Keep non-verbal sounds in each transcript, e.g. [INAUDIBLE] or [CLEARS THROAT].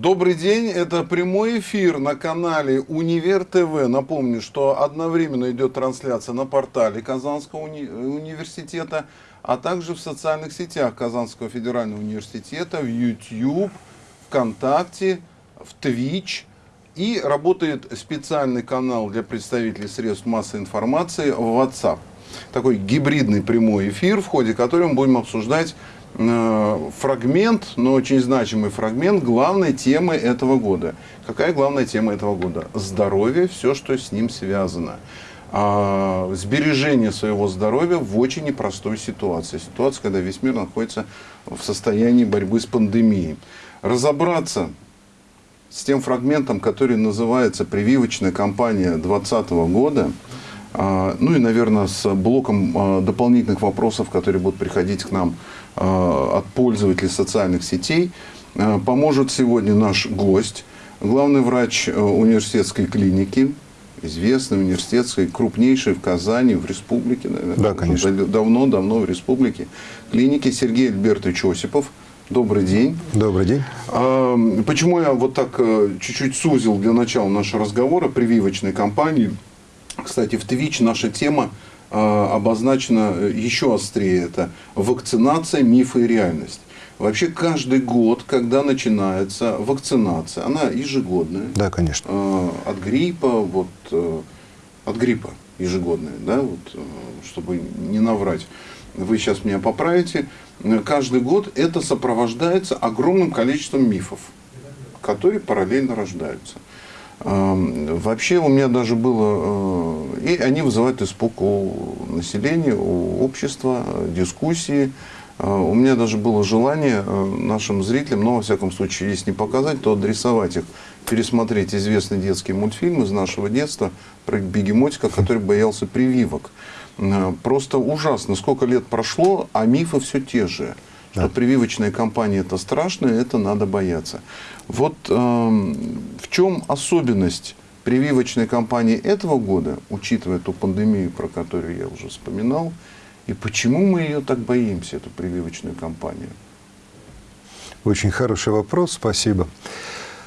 Добрый день, это прямой эфир на канале Универ ТВ. Напомню, что одновременно идет трансляция на портале Казанского уни университета, а также в социальных сетях Казанского федерального университета, в YouTube, ВКонтакте, в Twitch. И работает специальный канал для представителей средств массовой информации в WhatsApp. Такой гибридный прямой эфир, в ходе которого мы будем обсуждать фрагмент, но очень значимый фрагмент главной темы этого года. Какая главная тема этого года? Здоровье, все, что с ним связано. А, сбережение своего здоровья в очень непростой ситуации. Ситуация, когда весь мир находится в состоянии борьбы с пандемией. Разобраться с тем фрагментом, который называется «Прививочная кампания 2020 года», а, ну и, наверное, с блоком а, дополнительных вопросов, которые будут приходить к нам от пользователей социальных сетей, поможет сегодня наш гость, главный врач университетской клиники, известной университетской, крупнейшей в Казани, в республике, наверное. Да, конечно. Давно-давно в республике. Клиники Сергей Альбертович Осипов. Добрый день. Добрый день. Почему я вот так э, чуть-чуть сузил для начала нашего разговора прививочной кампании? Кстати, в Twitch наша тема э, обозначена э, еще острее. Это вакцинация, мифы и реальность. Вообще каждый год, когда начинается вакцинация, она ежегодная. Да, конечно. Э, от гриппа, вот, э, от гриппа ежегодная, да, вот, э, чтобы не наврать. Вы сейчас меня поправите. Каждый год это сопровождается огромным количеством мифов, которые параллельно рождаются. Вообще у меня даже было, э, и они вызывают испуг у населения, у общества, дискуссии. Э, у меня даже было желание э, нашим зрителям, но во всяком случае, если не показать, то адресовать их, пересмотреть известный детский мультфильм из нашего детства про бегемотика, который боялся прививок. Просто ужасно, сколько лет прошло, а мифы все те же что да. прививочная кампания это страшно, это надо бояться. Вот э, в чем особенность прививочной кампании этого года, учитывая ту пандемию, про которую я уже вспоминал, и почему мы ее так боимся, эту прививочную кампанию? Очень хороший вопрос, спасибо.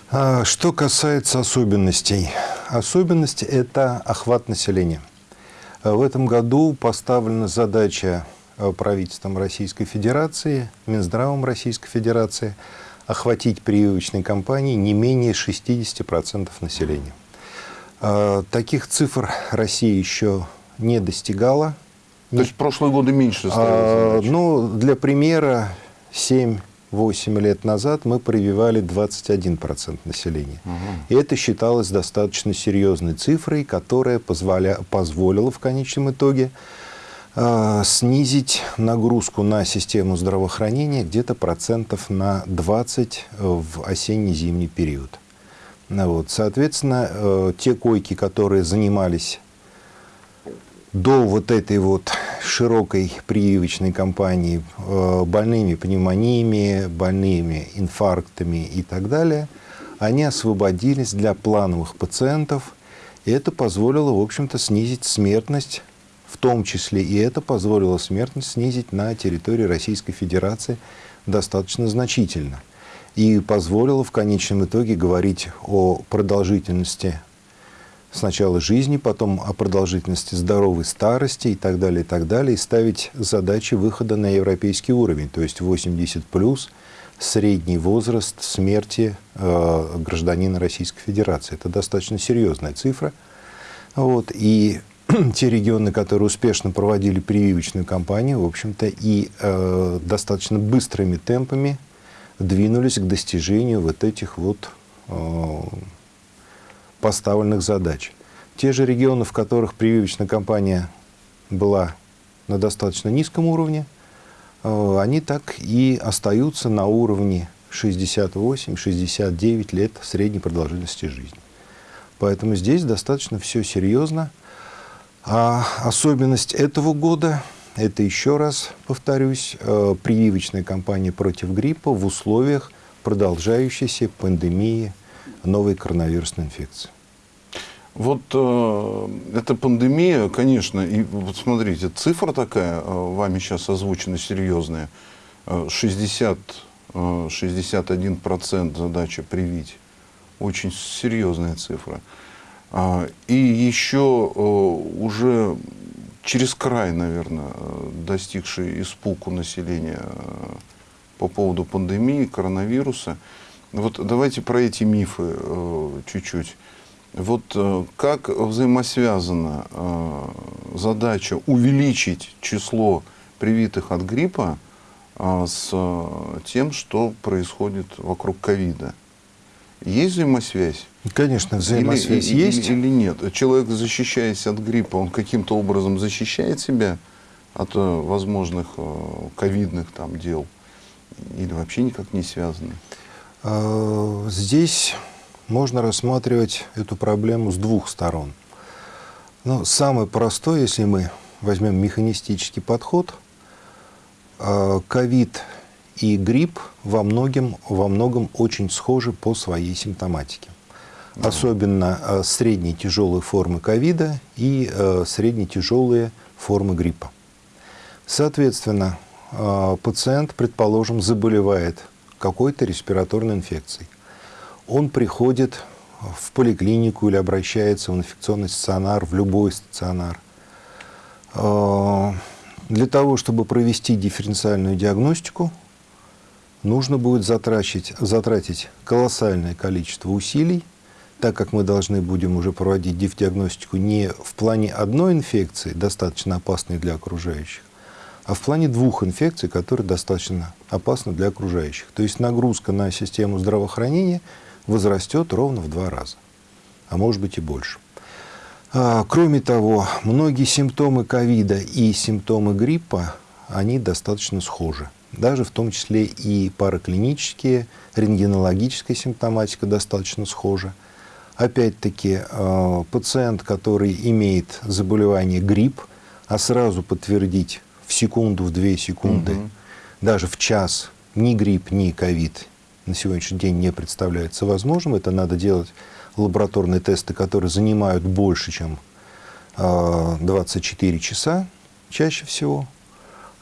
А, что касается особенностей. Особенность – это охват населения. В этом году поставлена задача правительством Российской Федерации, Минздравом Российской Федерации охватить прививочной кампанией не менее 60% населения. Э, таких цифр Россия еще не достигала. То есть прошлые годы меньше? А, ну, для примера, 7-8 лет назад мы прививали 21% населения. Угу. И это считалось достаточно серьезной цифрой, которая позволя... позволила в конечном итоге снизить нагрузку на систему здравоохранения где-то процентов на 20 в осенне-зимний период. Ну вот. Соответственно, э, те койки, которые занимались до вот этой вот широкой прививочной кампании э, больными пневмониями, больными инфарктами и так далее, они освободились для плановых пациентов, и это позволило, в общем-то, снизить смертность в том числе и это позволило смертность снизить на территории Российской Федерации достаточно значительно. И позволило в конечном итоге говорить о продолжительности сначала жизни, потом о продолжительности здоровой старости и так далее, и так далее, и ставить задачи выхода на европейский уровень, то есть 80 плюс средний возраст смерти э, гражданина Российской Федерации. Это достаточно серьезная цифра. Вот, и [CLEARS THROAT] те регионы, которые успешно проводили прививочную кампанию, в общем-то, и э, достаточно быстрыми темпами двинулись к достижению вот этих вот э, поставленных задач. Те же регионы, в которых прививочная кампания была на достаточно низком уровне, э, они так и остаются на уровне 68-69 лет средней продолжительности жизни. Поэтому здесь достаточно все серьезно. А особенность этого года – это, еще раз повторюсь, э, прививочная кампания против гриппа в условиях продолжающейся пандемии новой коронавирусной инфекции. Вот э, эта пандемия, конечно, и вот смотрите, цифра такая, э, вами сейчас озвучена серьезная, 60 э, 61% задача привить. Очень серьезная цифра. А, И еще э, уже через край, наверное, э, достигший испуг у населения э, по поводу пандемии, коронавируса. Вот давайте про эти мифы чуть-чуть. Вот как взаимосвязана задача увеличить число привитых от гриппа с тем, что происходит вокруг ковида? Есть взаимосвязь? Конечно, взаимосвязь или, есть. Или, или нет? Человек, защищаясь от гриппа, он каким-то образом защищает себя от э, возможных э, ковидных там дел? Или вообще никак не связаны? А, Здесь можно рассматривать эту проблему с двух сторон. Ну, самый простой, если мы возьмем механистический подход, а, ковид и грипп во многом, во многом очень схожи по своей симптоматике. Особенно а, средние тяжелые формы ковида и а, средние тяжелые формы гриппа. Соответственно, а, пациент, предположим, заболевает какой-то респираторной инфекцией. Он приходит в поликлинику или обращается в инфекционный стационар, в любой стационар. А, Для того, чтобы провести дифференциальную диагностику, нужно будет затратить, затратить колоссальное количество усилий, так как мы должны будем уже проводить диф-диагностику не в плане одной инфекции, достаточно опасной для окружающих, а в плане двух инфекций, которые достаточно опасны для окружающих. То есть нагрузка на систему здравоохранения возрастет ровно в два раза, а может быть и больше. А, Кроме того, многие симптомы ковида и симптомы гриппа, они достаточно схожи. Даже в том числе и параклинические, рентгенологическая симптоматика достаточно схожа. Опять-таки, э, пациент, который имеет заболевание грипп, а сразу подтвердить в секунду, в две секунды, Мгм. даже в час ни грипп, ни ковид на сегодняшний день не представляется возможным. Это надо делать лабораторные тесты, которые занимают больше, чем э, 24 часа чаще всего.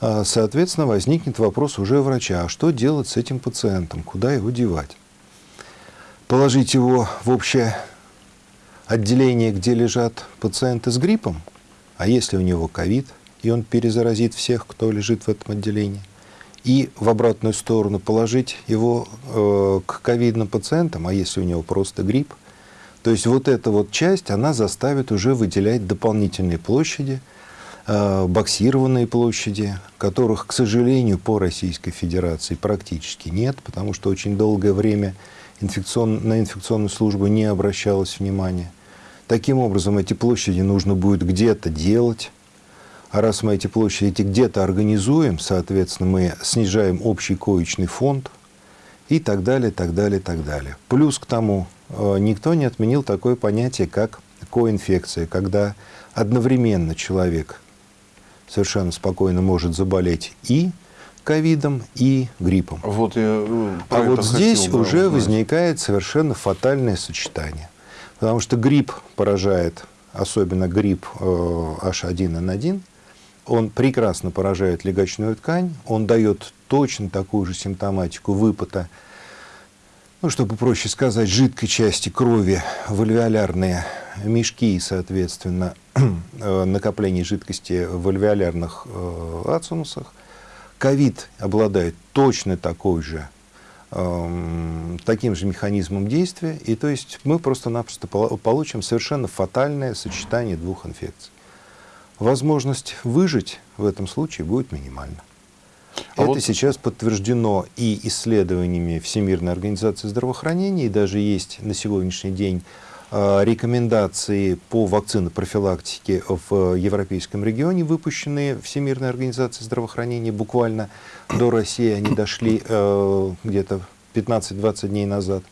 А, Соответственно, возникнет вопрос уже врача, а что делать с этим пациентом, куда его девать? Положить его в общее отделение, где лежат пациенты с гриппом, а если у него ковид, и он перезаразит всех, кто лежит в этом отделении, и в обратную сторону положить его э, к ковидным пациентам, а если у него просто грипп, то есть вот эта вот часть, она заставит уже выделять дополнительные площади, боксированные площади, которых, к сожалению, по Российской Федерации практически нет, потому что очень долгое время инфекцион- на инфекционную службу не обращалось внимания. Таким образом, эти площади нужно будет где-то делать, а раз мы эти площади где-то организуем, соответственно, мы снижаем общий коечный фонд и так далее, так далее, так далее. Плюс к тому, э, никто не отменил такое понятие, как коинфекция, когда одновременно человек совершенно спокойно может заболеть и ковидом, и гриппом. Вот я э, А вот здесь хотел, да, уже узнать. возникает совершенно фатальное сочетание. Потому что грипп поражает, особенно грипп э, H1N1, он прекрасно поражает легочную ткань, он дает точно такую же симптоматику выпота, ну, чтобы проще сказать, жидкой части крови в альвеолярные мешки и, соответственно, [CLEARS THROAT] э, накопление жидкости в альвеолярных э, ацинусах. Ковид обладает точно такой же, эм, таким же механизмом действия, и то есть мы просто-напросто пол- получим совершенно фатальное сочетание двух инфекций. Возможность выжить в этом случае будет минимальна. А Это вот- сейчас подтверждено и исследованиями Всемирной организации здравоохранения, и даже есть на сегодняшний день э, рекомендации по вакцинопрофилактике в европейском регионе, выпущенные Всемирной организацией здравоохранения буквально до России, они дошли э, где-то 15-20 дней назад,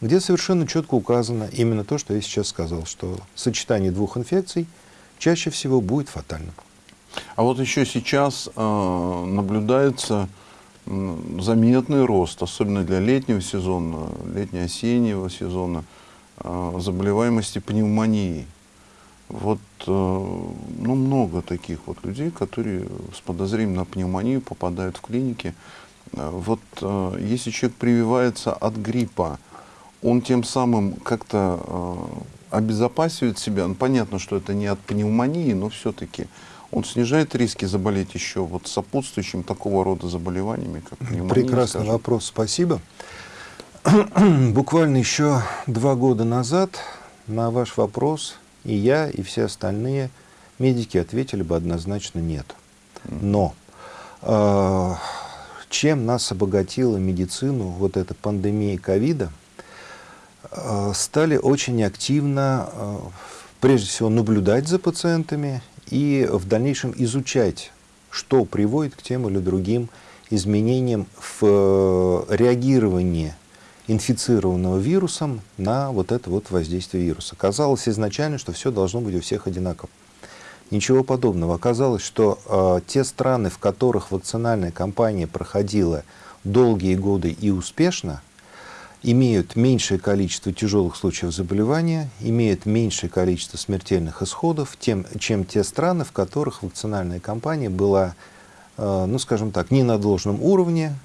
где совершенно четко указано именно то, что я сейчас сказал, что сочетание двух инфекций чаще всего будет фатальным. А вот еще сейчас э, наблюдается заметный рост, особенно для летнего сезона, летне-осеннего сезона, э, заболеваемости пневмонией. Вот э, ну, много таких вот людей, которые с подозрением на пневмонию попадают в клиники. Э, Вот э, если человек прививается от гриппа, он тем самым как-то э, обезопасивает себя. Ну, понятно, что это не от пневмонии, но все-таки он снижает риски заболеть еще вот сопутствующим такого рода заболеваниями, как пневмония. Прекрасный скажем. вопрос, спасибо. [CLEARS THROAT] Буквально еще два года назад на ваш вопрос и я, и все остальные медики ответили бы однозначно нет. Но э, чем нас обогатила медицину вот эта пандемия ковида, э, стали очень активно, э, прежде всего, наблюдать за пациентами и в дальнейшем изучать, что приводит к тем или другим изменениям в э, реагировании инфицированного вирусом на вот это вот воздействие вируса. Казалось изначально, что все должно быть у всех одинаково. Ничего подобного. Оказалось, что э, те страны, в которых вакцинальная кампания проходила долгие годы и успешно, имеют меньшее количество тяжелых случаев заболевания, имеют меньшее количество смертельных исходов, тем, чем те страны, в которых вакцинальная кампания была, э, ну скажем так, не на должном уровне,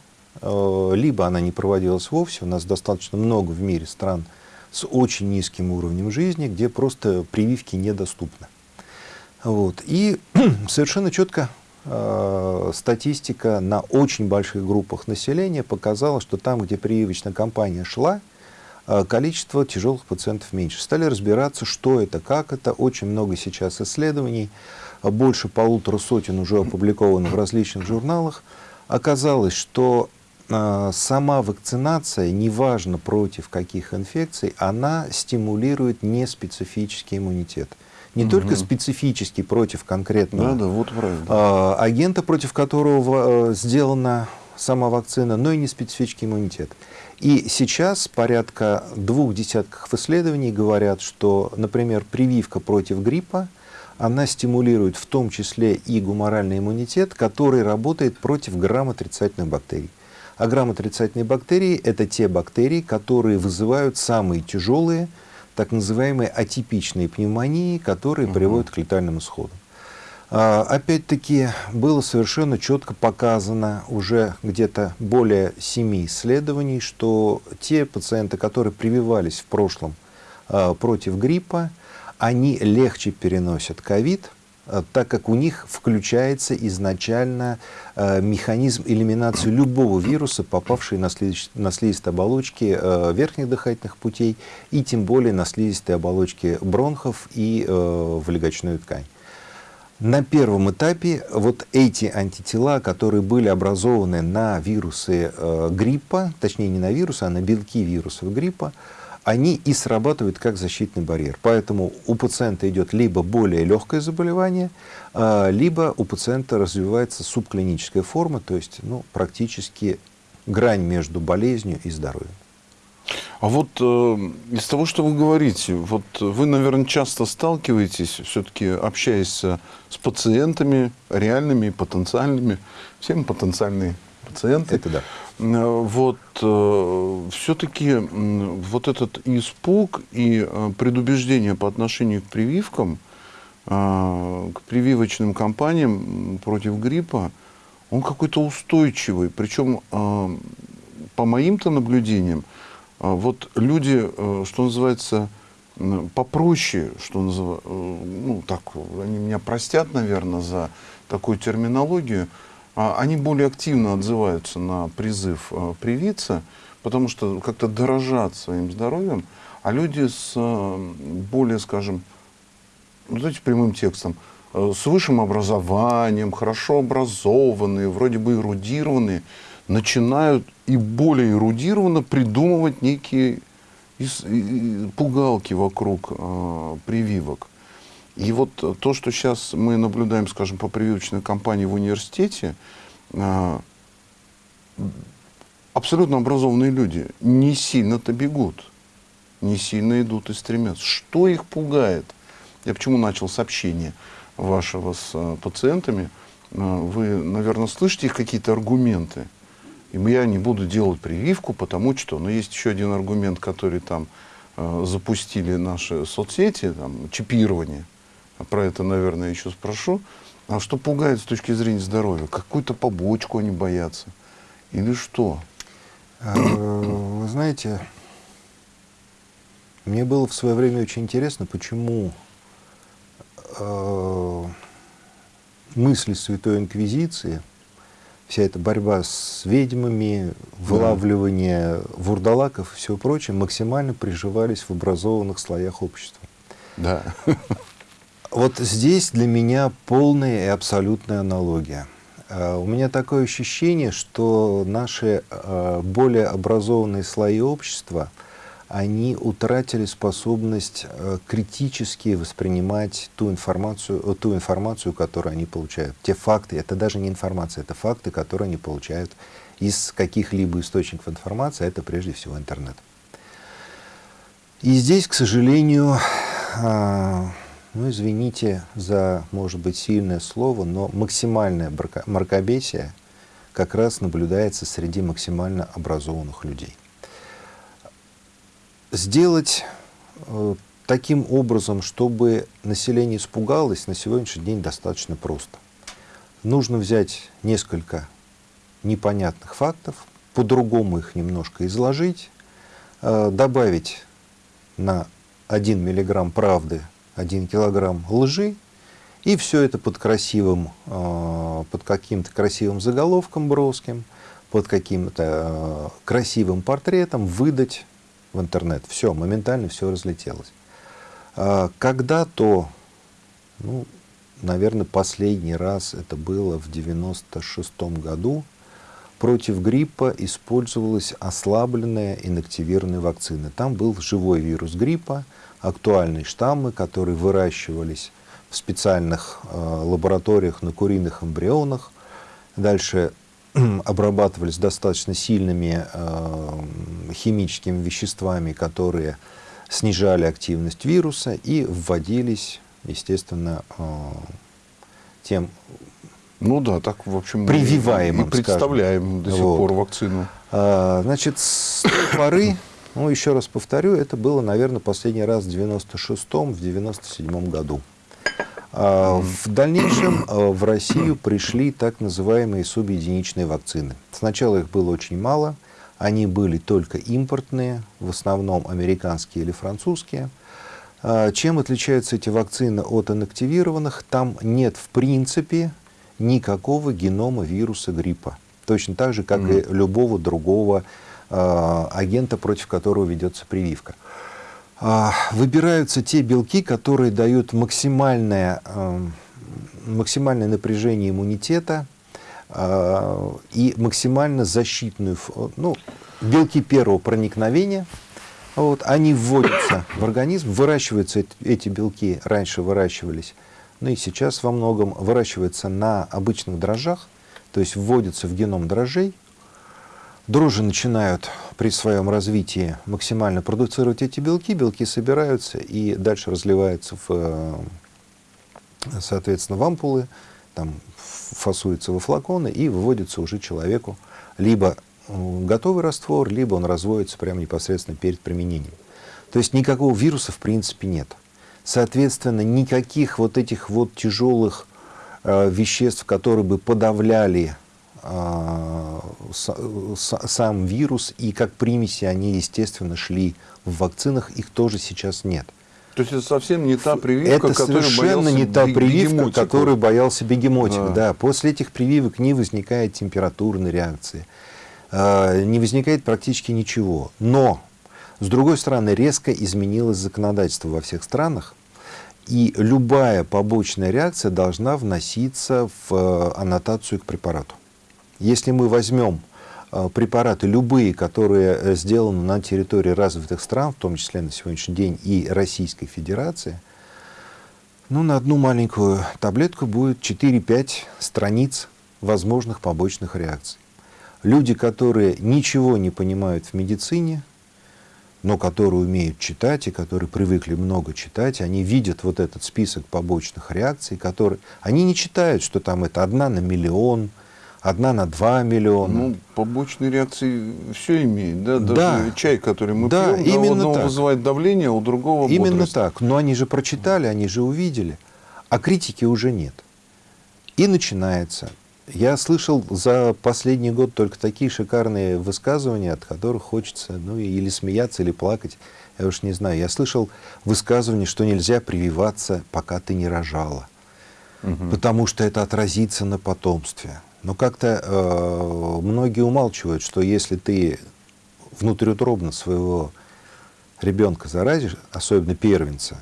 э, либо она не проводилась вовсе. У нас достаточно много в мире стран с очень низким уровнем жизни, где просто прививки недоступны. Вот. И [CLEARS THROAT] совершенно четко статистика на очень больших группах населения показала, что там, где прививочная кампания шла, э, количество тяжелых пациентов меньше. Стали разбираться, что это, как это. Очень много сейчас исследований, э, больше полутора сотен уже опубликовано в различных журналах. Оказалось, что э, сама вакцинация, неважно против каких инфекций, она стимулирует неспецифический иммунитет не Мгм. только специфический против конкретного Да, да, вот правильно. а, агента, против которого э, сделана сама вакцина, но и не специфический иммунитет. И сейчас порядка двух десятков исследований говорят, что, например, прививка против гриппа, она стимулирует в том числе и гуморальный иммунитет, который работает против грамотрицательных бактерий. А грамотрицательные бактерии – это те бактерии, которые вызывают самые тяжелые, так называемые атипичные пневмонии, которые Мгм. приводят к летальным исходам. А, Опять-таки было совершенно четко показано уже где-то более семи исследований, что те пациенты, которые прививались в прошлом а, против гриппа, они легче переносят ковид, так как у них включается изначально а, механизм элиминации любого вируса, попавший на, слизист- на слизистые оболочки а, верхних дыхательных путей и тем более на слизистые оболочки бронхов и в легочную ткань. На первом этапе вот эти антитела, которые были образованы на вирусы э, гриппа, точнее не на вирусы, а на белки вирусов гриппа, они и срабатывают как защитный барьер. Поэтому у пациента идет либо более легкое заболевание, э, либо у пациента развивается субклиническая форма, то есть ну, практически грань между болезнью и здоровьем. А вот э, из того, что вы говорите, вот вы, наверное, часто сталкиваетесь, все-таки общаясь с пациентами, реальными потенциальными, все мы потенциальные пациенты. Это да. Э, Вот все-таки вот этот испуг и э, предубеждение по отношению к прививкам, э, к прививочным кампаниям против гриппа, он какой-то устойчивый. Причем, э, по моим-то наблюдениям, э, вот люди, э, что называется, попроще, что называется, ну так, они меня простят, наверное, за такую терминологию, они более активно отзываются на призыв э, привиться, потому что как-то дорожат своим здоровьем, а люди с э, более, скажем, ну, знаете, прямым текстом, э, с высшим образованием, хорошо образованные, вроде бы эрудированные, начинают и более эрудированно придумывать некие пугалки вокруг прививок. И вот э, то, что сейчас мы наблюдаем, скажем, по прививочной кампании в университете, э, абсолютно образованные люди не сильно-то бегут, не сильно идут и стремятся. Что их пугает? Я почему начал с общения вашего с э, пациентами? Вы, наверное, слышите их какие-то аргументы. И я не буду делать прививку, потому что, но есть еще один аргумент, который там запустили наши соцсети, там, чипирование. Про это, наверное, еще спрошу. А что пугает с точки зрения здоровья? Какую-то побочку они боятся. Или что? Э, вы знаете, мне было в свое время очень интересно, почему э, мысли Святой Инквизиции, вся эта борьба с ведьмами, вылавливание вурдалаков и все прочее максимально приживались в образованных слоях общества. Да. [LAUGHS] Вот здесь для меня полная и абсолютная аналогия. Э, у меня такое ощущение, что наши э, более образованные слои общества, они утратили способность э, критически воспринимать ту информацию, ту информацию, которую они получают. Те факты, это даже не информация, это факты, которые они получают из каких-либо источников информации, это прежде всего интернет. И здесь, к сожалению, ну, извините за, может быть, сильное слово, но максимальное мракобесие как раз наблюдается среди максимально образованных людей. Сделать э, таким образом, чтобы население испугалось, на сегодняшний день достаточно просто. Нужно взять несколько непонятных фактов, по-другому их немножко изложить, э, добавить на 1 миллиграмм правды 1 килограмм лжи, и все это под красивым, э, под каким-то красивым заголовком броским, под каким-то э, красивым портретом выдать в интернет. Все, моментально все разлетелось. А когда-то, ну, наверное, последний раз это было в 96 году, против гриппа использовалась ослабленная инактивированная вакцина. Там был живой вирус гриппа, актуальные штаммы, которые выращивались в специальных э, лабораториях на куриных эмбрионах. Дальше [CLEARS THROAT] обрабатывались достаточно сильными э, химическими веществами, которые снижали активность вируса и вводились, естественно, э, тем ну да, так, в общем, прививаемым, и представляем скажем. до сих вот. пор вакцину. А, значит, с той поры ну, еще раз повторю, это было, наверное, последний раз в 96-м, в 97-м году. А в дальнейшем а, в Россию пришли так называемые субъединичные вакцины. Сначала их было очень мало, они были только импортные, в основном американские или французские. А, чем отличаются эти вакцины от инактивированных? Там нет в принципе никакого генома вируса гриппа. Точно так же, как mm. и любого другого агента, против которого ведется прививка. А, выбираются те белки, которые дают максимальное, э, максимальное напряжение иммунитета э, и максимально защитную, ну, белки первого проникновения, вот, они вводятся в организм, выращиваются эти белки, раньше выращивались, ну и сейчас во многом выращиваются на обычных дрожжах, то есть вводятся в геном дрожжей, Дрожжи начинают при своем развитии максимально продуцировать эти белки, белки собираются и дальше разливаются в, э, соответственно, в ампулы, там фасуются во флаконы и выводится уже человеку либо э, готовый раствор, либо он разводится прямо непосредственно перед применением. То есть никакого вируса в принципе нет. Соответственно, никаких вот этих вот тяжелых э, веществ, которые бы подавляли сам вирус и как примеси они, естественно, шли в вакцинах, их тоже сейчас нет. То есть это совсем не та прививка, это совершенно не та прививка, которую боялся бегемотик. Да. да. После этих прививок не возникает температурной реакции, а, не возникает практически ничего. Но, с другой стороны, резко изменилось законодательство во всех странах, и любая побочная реакция должна вноситься в э, аннотацию к препарату. Если мы возьмем э, препараты любые, которые э, сделаны на территории развитых стран, в том числе на сегодняшний день и Российской Федерации, ну, на одну маленькую таблетку будет 4-5 страниц возможных побочных реакций. Люди, которые ничего не понимают в медицине, но которые умеют читать и которые привыкли много читать, они видят вот этот список побочных реакций, которые... Они не читают, что там это одна на миллион, одна на 2 миллиона. Ну, побочные реакции все имеет, да? Даже да. чай, который мы да, пьем, именно да, у одного так. вызывает давление, у другого Именно бодрость. так. Но они же прочитали, они же увидели. А критики уже нет. И начинается Я слышал за последний год только такие шикарные высказывания, от которых хочется ну, или смеяться, или плакать. Я уж не знаю. Я слышал высказывание, что нельзя прививаться, пока ты не рожала. Угу. Потому что это отразится на потомстве. Но как-то э, многие умалчивают, что если ты внутриутробно своего ребенка заразишь, особенно первенца,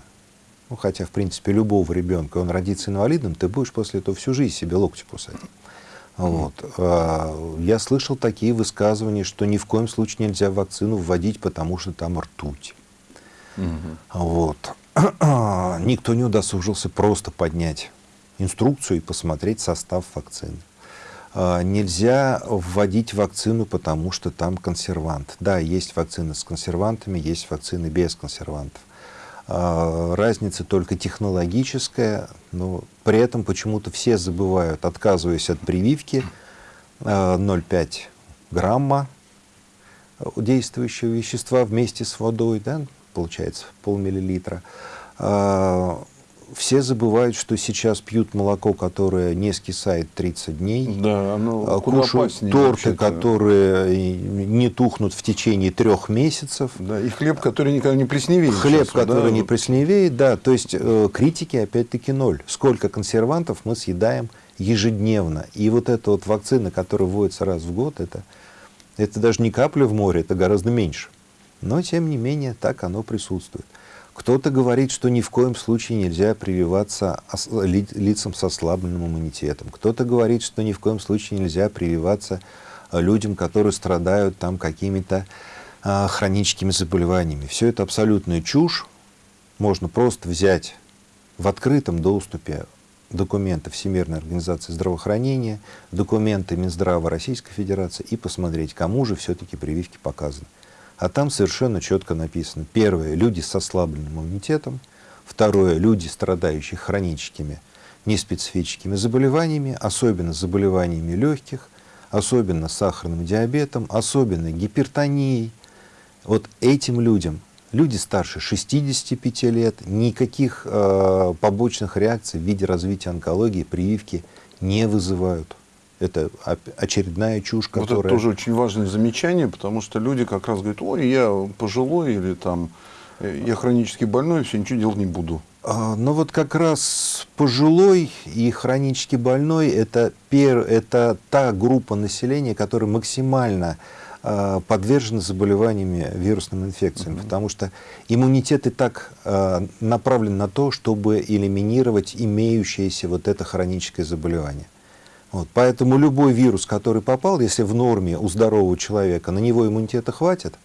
ну, хотя, в принципе, любого ребенка, он родится инвалидом, ты будешь после этого всю жизнь себе локти кусать. Вот. А, я слышал такие высказывания, что ни в коем случае нельзя вакцину вводить, потому что там ртуть. Угу. Вот. [CLEARS THROAT] Никто не удосужился просто поднять инструкцию и посмотреть состав вакцины. А, нельзя вводить вакцину, потому что там консервант. Да, есть вакцины с консервантами, есть вакцины без консервантов. А, разница только технологическая, но при этом почему-то все забывают, отказываясь от прививки, 0,5 а, грамма действующего вещества вместе с водой, да, получается полмиллилитра, все забывают, что сейчас пьют молоко, которое не скисает 30 дней. Да, оно а, кушают торты, которые не тухнут в течение трех месяцев. Да, и хлеб, который никогда не плесневеет. Хлеб, сейчас, который да? не плесневеет, да. То есть э, критики опять-таки ноль. Сколько консервантов мы съедаем ежедневно. И вот эта вот вакцина, которая вводится раз в год, это, это даже не капля в море, это гораздо меньше. Но, тем не менее, так оно присутствует. Кто-то говорит, что ни в коем случае нельзя прививаться лицам с ослабленным иммунитетом. Кто-то говорит, что ни в коем случае нельзя прививаться э, людям, которые страдают там какими-то а, хроническими заболеваниями. Все это абсолютная чушь. Можно просто взять в открытом доступе документы Всемирной организации здравоохранения, документы Минздрава Российской Федерации и посмотреть, кому же все-таки прививки показаны. А там совершенно четко написано. Первое – люди с ослабленным иммунитетом. Второе – люди, страдающие хроническими неспецифическими заболеваниями, особенно заболеваниями легких, особенно сахарным диабетом, особенно гипертонией. Вот этим людям, люди старше 65 лет, никаких э, побочных реакций в виде развития онкологии, прививки не вызывают. Это очередная чушь, которая... Вот это тоже очень важное замечание, потому что люди как раз говорят, ой, я пожилой или там, э, я хронически больной, все, ничего делать не буду. А, ну вот как раз пожилой и хронически больной это, пер, это та группа населения, которая максимально э, подвержена заболеваниями вирусными инфекциями, mm -hmm. потому что иммунитет и так э, направлен на то, чтобы элиминировать имеющееся вот это хроническое заболевание. Вот, поэтому любой вирус, который попал, если в норме у здорового человека на него иммунитета хватит,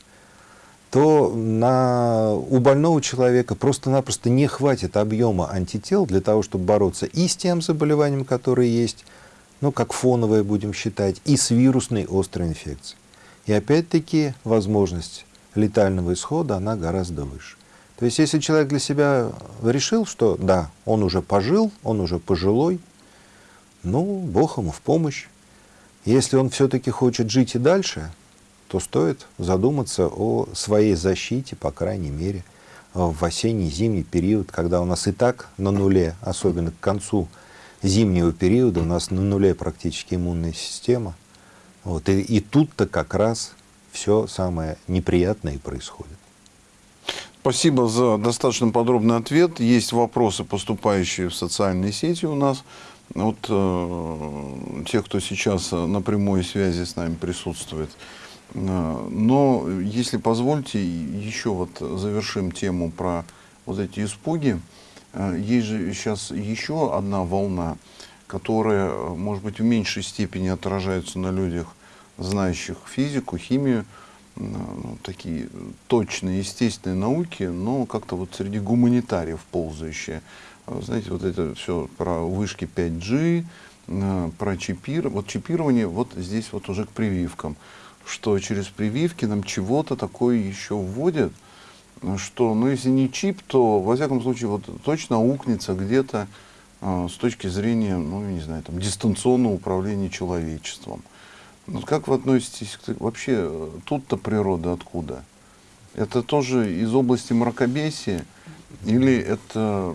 то на, у больного человека просто-напросто не хватит объема антител для того, чтобы бороться и с тем заболеванием, которое есть, ну, как фоновое будем считать, и с вирусной острой инфекцией. И опять-таки возможность летального исхода, она гораздо выше. То есть, если человек для себя решил, что да, он уже пожил, он уже пожилой, ну, Бог ему в помощь. Если он все-таки хочет жить и дальше, то стоит задуматься о своей защите, по крайней мере, в осенний-зимний период, когда у нас и так на нуле, особенно к концу зимнего периода, у нас на нуле практически иммунная система. Вот, и, и тут-то как раз все самое неприятное и происходит. Спасибо за достаточно подробный ответ. Есть вопросы, поступающие в социальные сети у нас. Вот э, те, кто сейчас э, на прямой связи с нами присутствует. Э, но, если позвольте, еще вот завершим тему про вот эти испуги. Э, есть же сейчас еще одна волна, которая, может быть, в меньшей степени отражается на людях, знающих физику, химию, ну, такие точные, естественные науки, но как-то вот среди гуманитариев ползающие. А знаете, вот это все про вышки 5G, э, про чипирование. Вот чипирование вот здесь вот уже к прививкам. Что через прививки нам чего-то такое еще вводят, что, ну, если не чип, то, во всяком случае, вот точно аукнется где-то э, с точки зрения, ну, не знаю, там, дистанционного управления человечеством. Вот как вы относитесь к... Вообще, тут-то природа откуда? Это тоже из области мракобесия? Или это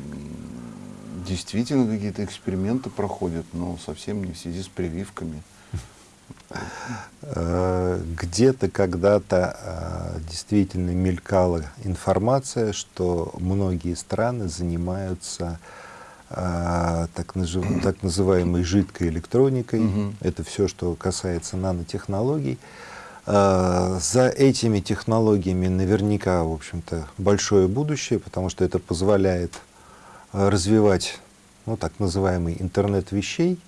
действительно какие-то эксперименты проходят, но совсем не в связи с прививками. Э, где-то когда-то э, действительно мелькала информация, что многие страны занимаются э, так, [CLEARS THROAT] так называемой жидкой электроникой. Угу. Это все, что касается нанотехнологий. За этими технологиями наверняка, в общем-то, большое будущее, потому что это позволяет развивать ну, так называемый интернет вещей,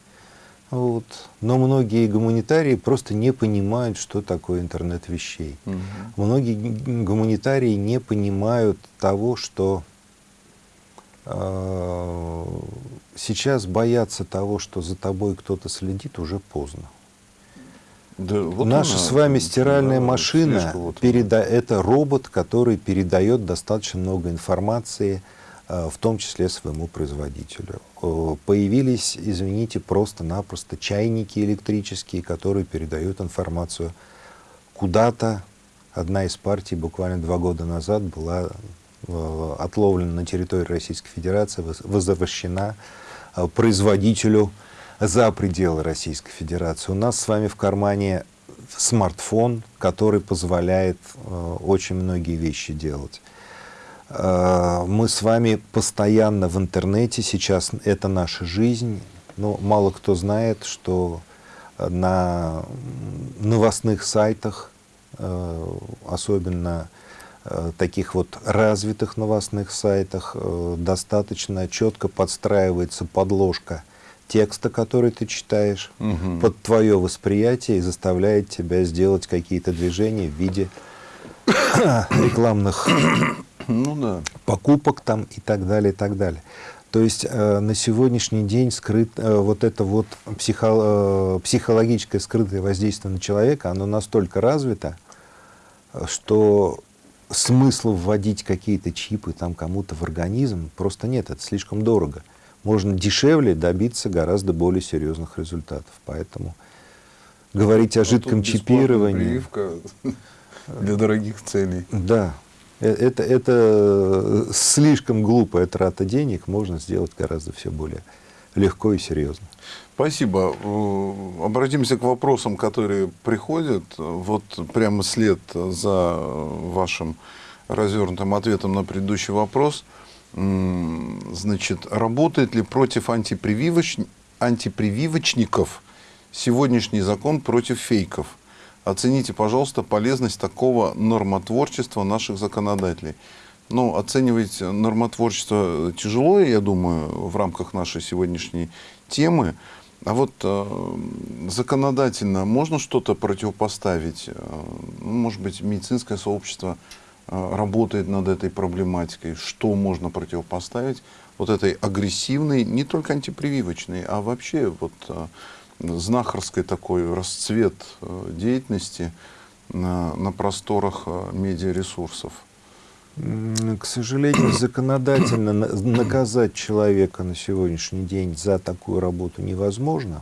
вот. Но многие гуманитарии просто не понимают, что такое интернет вещей. Угу. Многие гуманитарии не понимают того, что э, сейчас бояться того, что за тобой кто-то следит, уже поздно. Да, вот Наша она, с вами стиральная да, машина вот переда это робот, который передает достаточно много информации Э, в том числе своему производителю. Э, появились, извините, просто-напросто чайники электрические, которые передают информацию куда-то. Одна из партий буквально два года назад была э, отловлена на территории Российской Федерации, возвращена производителю за пределы Российской Федерации. У нас с вами в кармане смартфон, который позволяет очень многие вещи делать. Э, мы с вами постоянно в интернете, сейчас это наша жизнь. Но мало кто знает, что на новостных сайтах, э, особенно э, таких вот развитых новостных сайтах, достаточно четко подстраивается подложка текста, который ты читаешь, угу. под твое восприятие и заставляет тебя сделать какие-то движения в виде [COUGHS] рекламных ну, да. покупок там и так далее, и так далее. То есть э, на сегодняшний день скрыт, э, вот это вот психо, э, психологическое скрытое воздействие на человека, оно настолько развито, что смысла вводить какие-то чипы там кому-то в организм просто нет, это слишком дорого. Можно дешевле добиться гораздо более серьезных результатов. Поэтому говорить о а жидком чипировании... прививка для дорогих целей. Да, это, это слишком глупая трата денег, можно сделать гораздо все более легко и серьезно. Спасибо. Э, обратимся к вопросам, которые приходят. Вот прямо след за вашим развернутым ответом на предыдущий вопрос. Значит, работает ли против антипрививоч... антипрививочников сегодняшний закон против фейков? Оцените, пожалуйста, полезность такого нормотворчества наших законодателей. Ну, оценивать нормотворчество тяжело, я думаю, в рамках нашей сегодняшней темы. А вот э, законодательно можно что-то противопоставить? Э, ну, может быть, медицинское сообщество э, работает над этой проблематикой. Что можно противопоставить вот этой агрессивной, не только антипрививочной, а вообще вот э, знахарской такой расцвет э, деятельности на, на просторах э, медиаресурсов? К сожалению, [COUGHS] законодательно наказать человека на сегодняшний день за такую работу невозможно.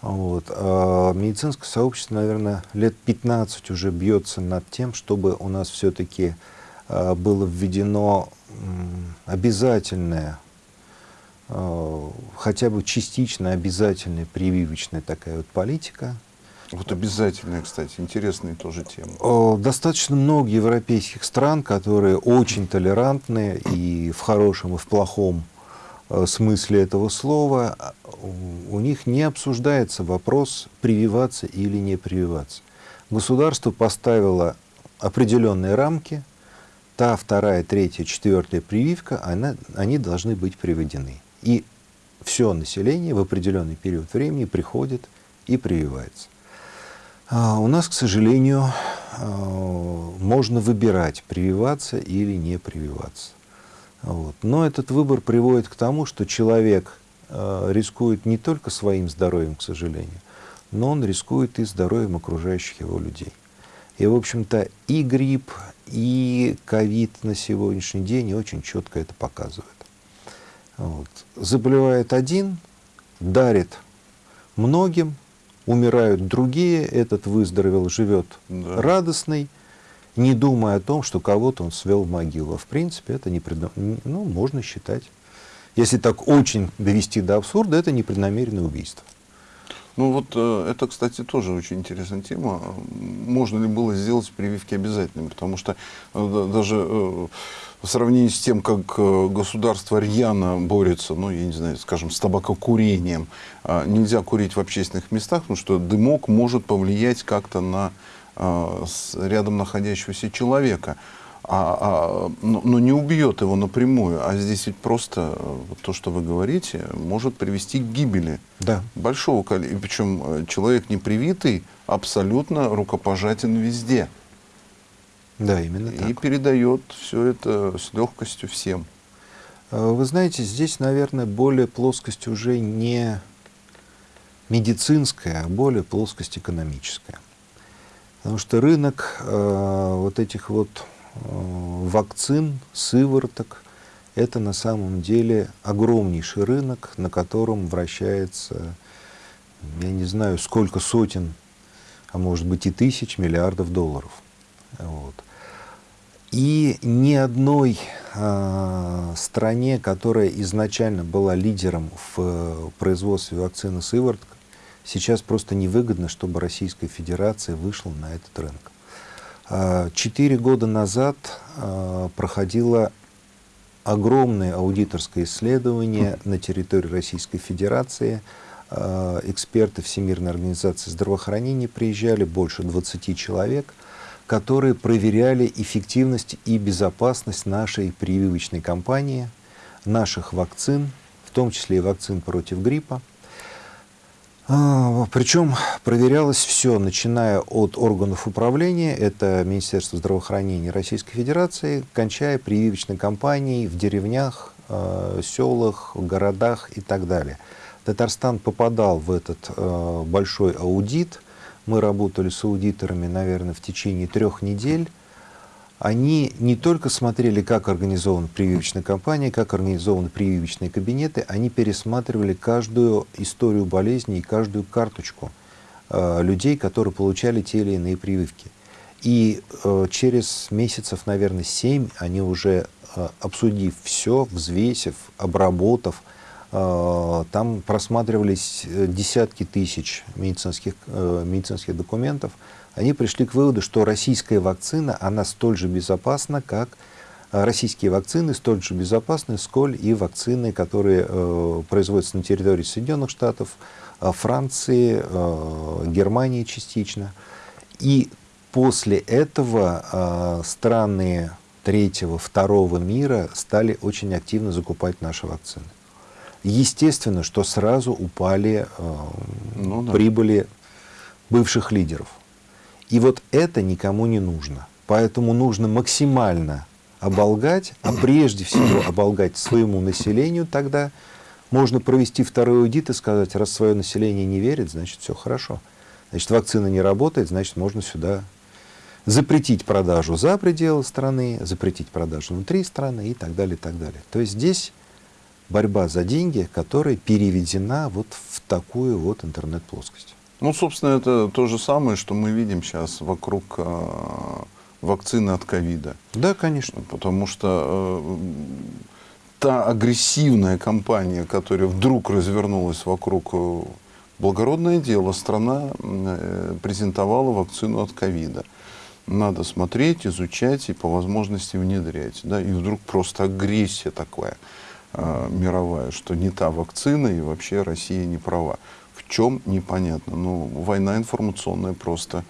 Вот. А медицинское сообщество, наверное, лет 15 уже бьется над тем, чтобы у нас все-таки а, было введено обязательное Э, хотя бы частично обязательная прививочная такая вот политика. Вот обязательная, кстати, интересная тоже тема. Достаточно много европейских стран, которые очень толерантные и в хорошем, и в плохом э, смысле этого слова. У них не обсуждается вопрос, прививаться или не прививаться. Государство поставило определенные рамки, та, вторая, третья, четвертая прививка, она, они должны быть приведены. И все население в определенный период времени приходит и прививается. А у нас, к сожалению, а, можно выбирать, прививаться или не прививаться. Вот. Но этот выбор приводит к тому, что человек а, рискует не только своим здоровьем, к сожалению, но он рискует и здоровьем окружающих его людей. И, в общем-то, и грипп, и ковид на сегодняшний день очень четко это показывают. Вот. Заболевает один, дарит многим, умирают другие, этот выздоровел, живет да. радостный, не думая о том, что кого-то он свел в могилу. В принципе, это не предо... ну, можно считать Если так очень довести до абсурда, это непреднамеренное убийство. Ну вот э, это, кстати, тоже очень интересная тема. Можно ли было сделать прививки обязательными? Потому что э, даже э, в сравнении с тем, как государство рьяно борется, ну, я не знаю, скажем, с табакокурением, нельзя курить в общественных местах, потому что дымок может повлиять как-то на рядом находящегося человека а, а, но, но не убьет его напрямую. А здесь ведь просто вот то, что вы говорите, может привести к гибели да. большого количества. Причем э, человек непривитый абсолютно рукопожатен везде. Да, именно так. И передает все это с легкостью всем. А вы знаете, здесь, наверное, более плоскость уже не медицинская, а более плоскость экономическая. Потому что рынок э, вот этих вот Э, вакцин, сывороток. Это на самом деле огромнейший рынок, на котором вращается, я не знаю, сколько сотен, а может быть и тысяч миллиардов долларов. Вот. И ни одной э, стране, которая изначально была лидером в э, производстве вакцины сывороток, сейчас просто невыгодно, чтобы Российская Федерация вышла на этот рынок. А, четыре года назад а, проходило огромное аудиторское исследование на территории Российской Федерации. А, эксперты Всемирной организации здравоохранения приезжали, больше 20 человек, которые проверяли эффективность и безопасность нашей прививочной кампании, наших вакцин, в том числе и вакцин против гриппа. А, Причем проверялось все, начиная от органов управления, это Министерство здравоохранения Российской Федерации, кончая прививочной кампанией в деревнях, а, селах, городах и так далее. Татарстан попадал в этот а, большой аудит. Мы работали с аудиторами, наверное, в течение трех недель они не только смотрели, как организована прививочная кампания, как организованы прививочные кабинеты, они пересматривали каждую историю болезни и каждую карточку э, людей, которые получали те или иные прививки. И э, через месяцев, наверное, семь они уже, э, обсудив все, взвесив, обработав, э, там просматривались э, десятки тысяч медицинских, э, медицинских документов, они пришли к выводу, что российская вакцина, она столь же безопасна, как э, российские вакцины столь же безопасны, сколь и вакцины, которые э, производятся на территории Соединенных Штатов, э, Франции, э, Германии частично. И после этого э, страны третьего, второго мира стали очень активно закупать наши вакцины. Естественно, что сразу упали э, ну, да. прибыли бывших лидеров. И вот это никому не нужно. Поэтому нужно максимально оболгать, а прежде всего оболгать своему населению, тогда можно провести второй аудит и сказать, раз свое население не верит, значит все хорошо. Значит, вакцина не работает, значит, можно сюда запретить продажу за пределы страны, запретить продажу внутри страны и так далее, и так далее. То есть здесь борьба за деньги, которая переведена вот в такую вот интернет-плоскость. Ну, собственно, это то же самое, что мы видим сейчас вокруг э, вакцины от ковида. Да, конечно. Потому что э, та агрессивная кампания, которая вдруг развернулась вокруг э, благородное дело, страна э, презентовала вакцину от ковида. Надо смотреть, изучать и по возможности внедрять. Да? И вдруг просто агрессия такая э, мировая, что не та вакцина и вообще Россия не права чем непонятно. Ну, война информационная просто.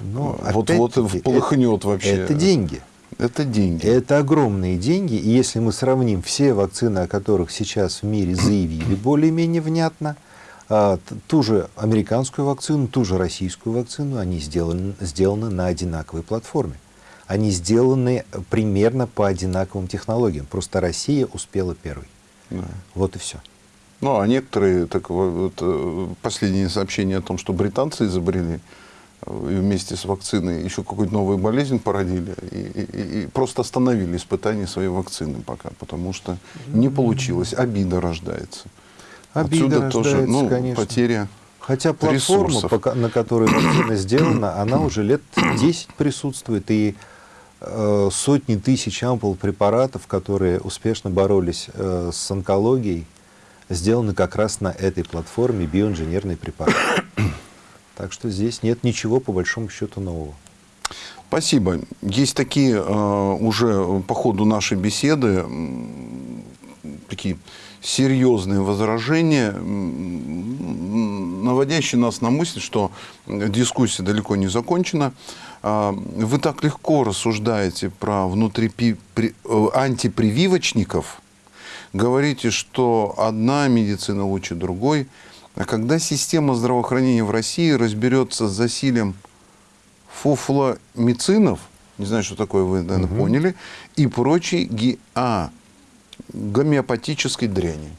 Ну, Вот-вот полыхнет это, вообще. Это деньги. Это деньги. Это огромные деньги. И если мы сравним все вакцины, о которых сейчас в мире заявили более-менее внятно, а, ту же американскую вакцину, ту же российскую вакцину, они сделаны, сделаны на одинаковой платформе. Они сделаны примерно по одинаковым технологиям. Просто Россия успела первой. Да. Вот и все. Ну, а некоторые, так вот, э, последнее сообщение о том, что британцы изобрели э, и вместе с вакциной еще какую-то новую болезнь породили и, и, и просто остановили испытания своей вакцины пока, потому что не получилось, обида рождается. Обида Отсюда рождается, тоже ну, конечно. потеря Хотя платформа, ресурсов. на которой вакцина сделана, она уже лет 10 присутствует, и э, сотни тысяч ампул препаратов, которые успешно боролись э, с онкологией, сделаны как раз на этой платформе биоинженерный препарат. [COUGHS] Так что здесь нет ничего, по большому счету, нового. Спасибо. Есть такие э, уже по ходу нашей беседы такие серьезные возражения, наводящие нас на мысль, что дискуссия далеко не закончена. А, Вы так легко рассуждаете про при- э, антипрививочников, говорите, что одна медицина лучше другой. А когда система здравоохранения в России разберется с засилием фуфломицинов, не знаю, что такое, вы, наверное, поняли, и прочей ги- а, гомеопатической дряни.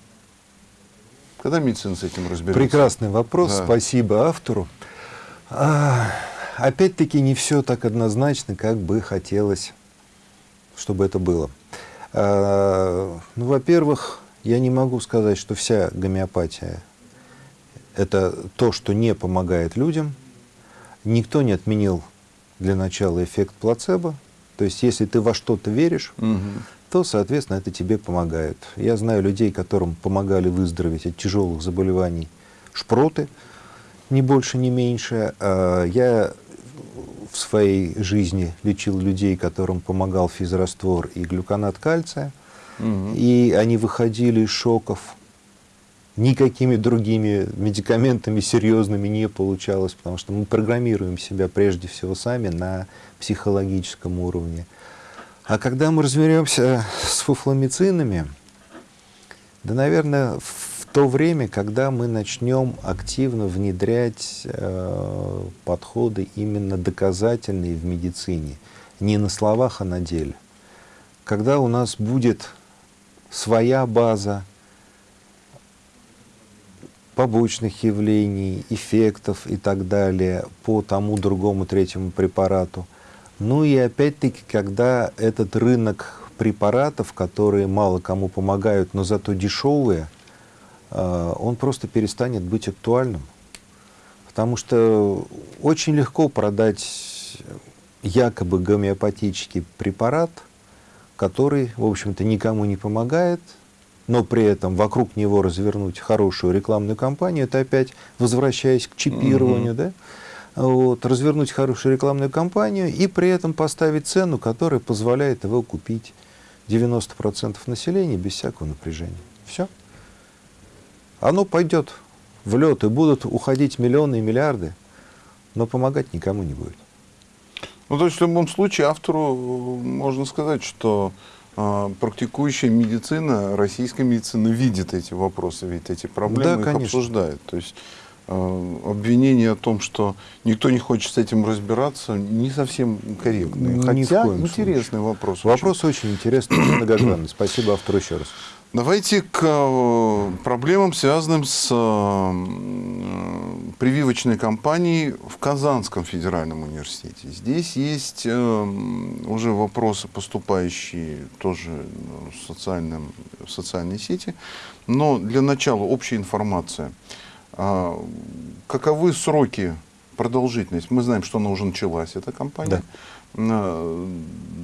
Когда медицина с этим разберется? Прекрасный вопрос, Да. спасибо автору. А, Опять-таки не все так однозначно, как бы хотелось, чтобы это было. А, Ну, во-первых, я не могу сказать, что вся гомеопатия – это то, что не помогает людям. Никто не отменил для начала эффект плацебо. То есть, если ты во что-то веришь, Мгм. то, соответственно, это тебе помогает. Я знаю людей, которым помогали выздороветь от тяжелых заболеваний шпроты, ни больше, ни меньше. А Я в своей жизни лечил людей, которым помогал физраствор и глюконат кальция, Мгм. и они выходили из шоков. Никакими другими медикаментами серьезными не получалось, потому что мы программируем себя прежде всего сами на психологическом уровне. А когда мы разберемся с фуфломицинами, да, наверное, в то время, когда мы начнем активно внедрять э, подходы именно доказательные в медицине, не на словах, а на деле. Когда у нас будет своя база побочных явлений, эффектов и так далее по тому, другому, третьему препарату. Ну и опять-таки, когда этот рынок препаратов, которые мало кому помогают, но зато дешевые, он просто перестанет быть актуальным. Потому что очень легко продать якобы гомеопатический препарат, который, в общем-то, никому не помогает, но при этом вокруг него развернуть хорошую рекламную кампанию, это опять возвращаясь к чипированию, да, вот, развернуть хорошую рекламную кампанию и при этом поставить цену, которая позволяет его купить 90% населения без всякого напряжения. Все. Оно пойдет в лед, и будут уходить миллионы и миллиарды, но помогать никому не будет. Ну, то есть в любом случае автору э, можно сказать, что э, практикующая медицина, российская медицина видит эти вопросы, видит эти проблемы, Да, их конечно. обсуждает. То есть э, обвинение о том, что никто не хочет с этим разбираться, не совсем корректное. Хотя интересный вопрос. Вопрос очень интересный, очень многогранный. Спасибо автору еще раз. Давайте к э, проблемам, связанным с э, прививочной кампанией в Казанском федеральном университете. Здесь есть э, уже вопросы, поступающие тоже в, социальном, в социальные сети. Но для начала общая информация. А, Каковы сроки продолжительность? Мы знаем, что она уже началась, эта кампания. А,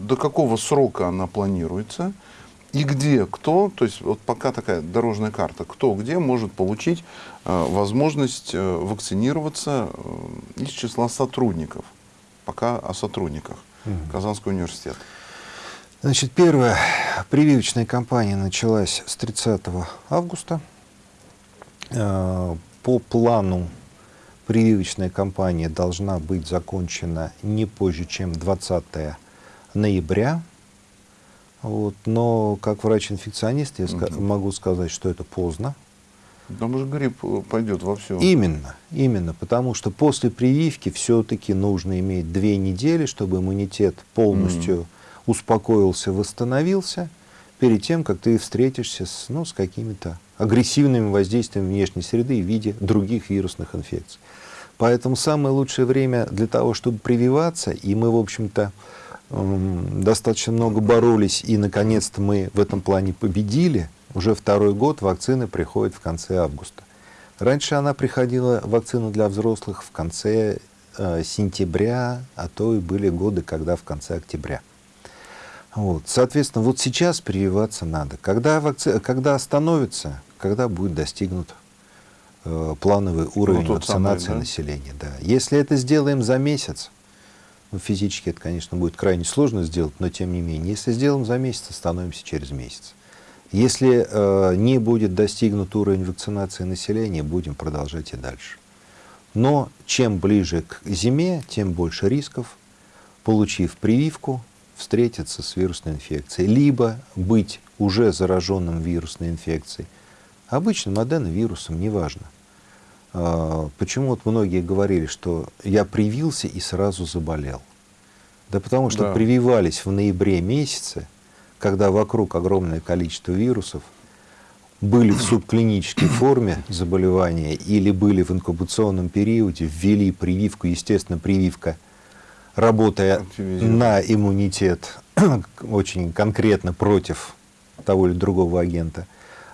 До какого срока она планируется? И где, кто, то есть вот пока такая дорожная карта, кто где может получить э, возможность э, вакцинироваться э, из числа сотрудников. Пока о сотрудниках Казанского университета. Значит, первая прививочная кампания началась с 30 августа. Э, По плану прививочная кампания должна быть закончена не позже, чем 20 ноября. Вот. Но как врач-инфекционист я Мгм. могу сказать, что это поздно. Там же грипп э, пойдет во все. Именно, именно, потому что после прививки все-таки нужно иметь две недели, чтобы иммунитет полностью успокоился, восстановился, перед тем, как ты встретишься с, ну, с какими-то агрессивными воздействиями внешней среды в виде других вирусных инфекций. Поэтому самое лучшее время для того, чтобы прививаться, и мы, в общем-то, достаточно много боролись, и, наконец-то, мы в этом плане победили. Уже второй год вакцина приходит в конце августа. Раньше она приходила, вакцина для взрослых, в конце э, сентября, а то и были годы, когда в конце октября. Вот. Соответственно, вот сейчас прививаться надо. Когда, вакци... когда остановится, когда будет достигнут э, плановый уровень тот вакцинации самый, да? населения. Да. Если это сделаем за месяц, ну, физически это, конечно, будет крайне сложно сделать, но тем не менее, если сделаем за месяц, остановимся через месяц. Если э, не будет достигнут уровень вакцинации населения, будем продолжать и дальше. Но чем ближе к зиме, тем больше рисков, получив прививку, встретиться с вирусной инфекцией, либо быть уже зараженным вирусной инфекцией, обычным аденовирусом, неважно. А, Почему вот многие говорили, что я привился и сразу заболел? Да потому что Да. прививались в ноябре месяце, когда вокруг огромное количество вирусов, были в субклинической форме заболевания или были в инкубационном периоде, ввели прививку, естественно, прививка, работая на иммунитет [CLEARS THROAT] очень конкретно против того или другого агента,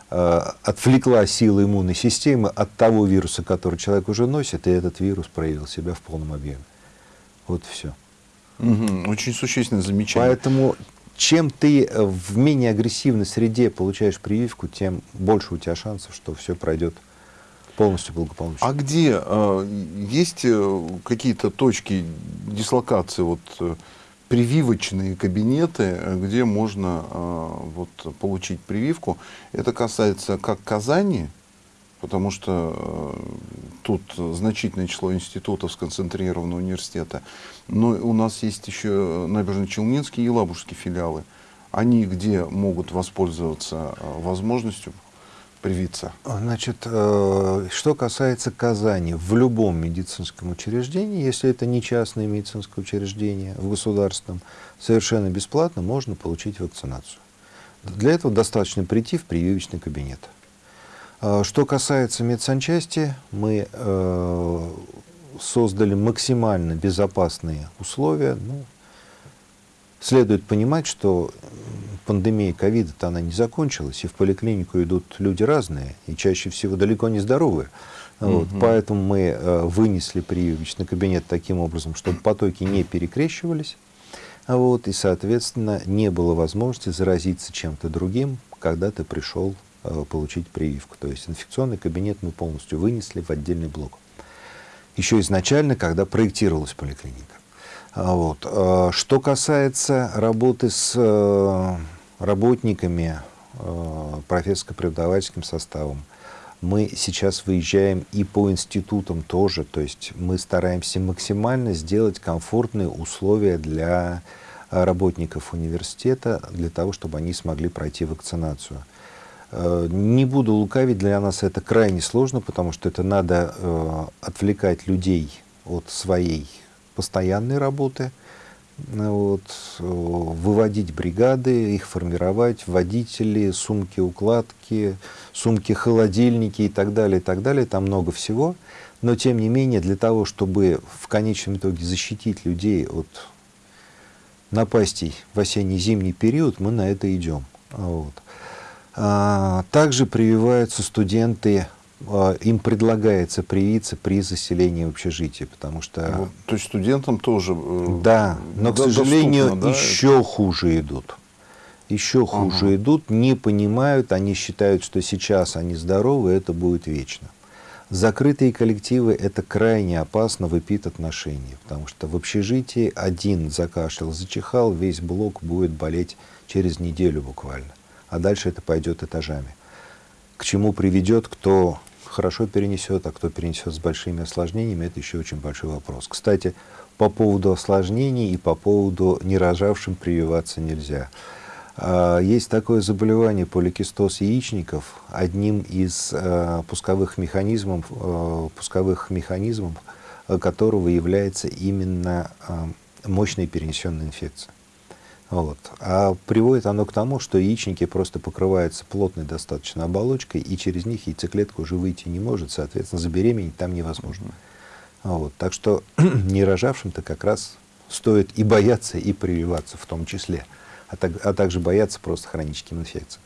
отвлекла силы иммунной системы от того вируса, который человек уже носит, и этот вирус проявил себя в полном объеме. Вот и все. Мгм. Очень существенное замечание. Поэтому чем ты э, в менее агрессивной среде получаешь прививку, тем больше у тебя шансов, что все пройдет полностью благополучно. А где э, есть э, какие-то точки дислокации, вот э, прививочные кабинеты, э, где можно э, вот получить прививку? Это касается как Казани, потому что э, тут значительное число институтов сконцентрировано университета, но у нас есть еще Набережно-Челнинские и Елабужские филиалы. Они где могут воспользоваться возможностью привиться? Значит, э, что касается Казани, в любом медицинском учреждении, если это не частное медицинское учреждение, в государственном, совершенно бесплатно можно получить вакцинацию. Для этого достаточно прийти в прививочный кабинет. А Что касается медсанчасти, мы э, создали максимально безопасные условия. Ну, следует понимать, что пандемия ковида-то она не закончилась, и в поликлинику идут люди разные, и чаще всего далеко не здоровые. Вот, Мгм. Поэтому мы э, вынесли прививочный кабинет таким образом, чтобы потоки не перекрещивались, вот, и, соответственно, не было возможности заразиться чем-то другим, когда ты пришел э, получить прививку. То есть инфекционный кабинет мы полностью вынесли в отдельный блок. Еще изначально, когда проектировалась поликлиника. Вот. э, Что касается работы с э, работниками, э, профессорско-преподавательским составом, мы сейчас выезжаем и по институтам тоже, то есть мы стараемся максимально сделать комфортные условия для э, работников университета, для того, чтобы они смогли пройти вакцинацию. Э, Не буду лукавить, для нас это крайне сложно, потому что это надо отвлекать людей от своей постоянной работы, вот, э, выводить бригады, их формировать, водители, сумки-укладки, сумки-холодильники и так далее, и так далее. Там много всего. Но, тем не менее, для того, чтобы в конечном итоге защитить людей от напастей в осенне-зимний период, мы на это идем. Вот. А, Также прививаются студенты, им предлагается привиться при заселении в общежитие, потому что... Вот, то есть студентам тоже э, Да, но, к до- сожалению, доступно, да, еще хуже идут. Еще хуже Ага. идут, не понимают, они считают, что сейчас они здоровы, это будет вечно. Закрытые коллективы – это крайне опасно в эпид-отношении, потому что в общежитии один закашлял, зачихал, весь блок будет болеть через неделю буквально. А дальше это пойдет этажами. К чему приведет, кто хорошо перенесет, а кто перенесет с большими осложнениями, это еще очень большой вопрос. Кстати, по поводу осложнений и по поводу нерожавшим прививаться нельзя. А, Есть такое заболевание поликистоз яичников. Одним из э, пусковых механизмов, э, пусковых механизмов которого является именно мощная перенесенная инфекция. Вот. А приводит оно к тому, что яичники просто покрываются плотной достаточно оболочкой, и через них яйцеклетка уже выйти не может, соответственно, забеременеть там невозможно. Вот. Так что [CLEARS THROAT] нерожавшим-то как раз стоит и бояться, и прививаться в том числе, а, так- а также бояться просто хроническим инфекциям.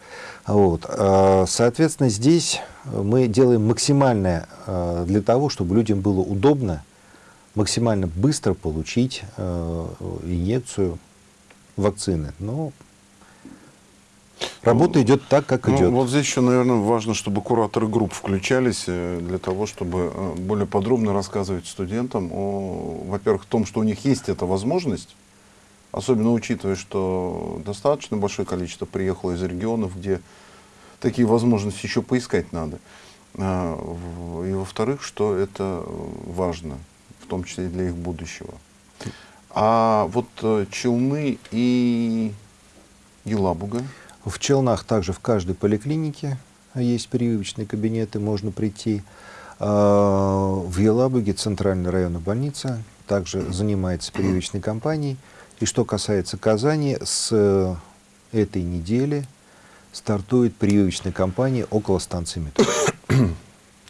Вот. А, Соответственно, здесь мы делаем максимальное а, для того, чтобы людям было удобно максимально быстро получить э, инъекцию вакцины, но работа идет так, как Ну, идет. вот здесь еще, наверное, важно, чтобы кураторы групп включались э, для того, чтобы э, более подробно рассказывать студентам о, во-первых, том, что у них есть эта возможность, особенно учитывая, что достаточно большое количество приехало из регионов, где такие возможности еще поискать надо. А, И во-вторых, что это важно, в том числе и для их будущего. А вот э, Челны и Елабуга, В Челнах также в каждой поликлинике есть прививочные кабинеты, можно прийти. А, В Елабуге центральная районная больница также занимается прививочной кампанией. И что касается Казани, с э, этой недели стартует прививочная кампания около станции метро.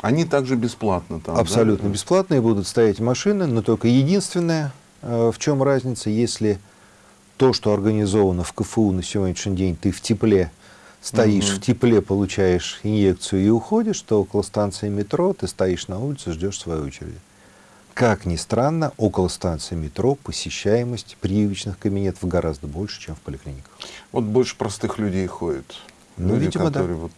они также бесплатно там, да? Абсолютно бесплатные будут стоять машины, но только единственное, в чем разница, если то, что организовано в КФУ на сегодняшний день, ты в тепле стоишь, Мгм. в тепле получаешь инъекцию и уходишь, то около станции метро ты стоишь на улице, ждешь своей очереди. Как ни странно, около станции метро посещаемость прививочных кабинетов гораздо больше, чем в поликлиниках. Вот больше простых людей ходит. Ну, Люди, видимо, да. вот,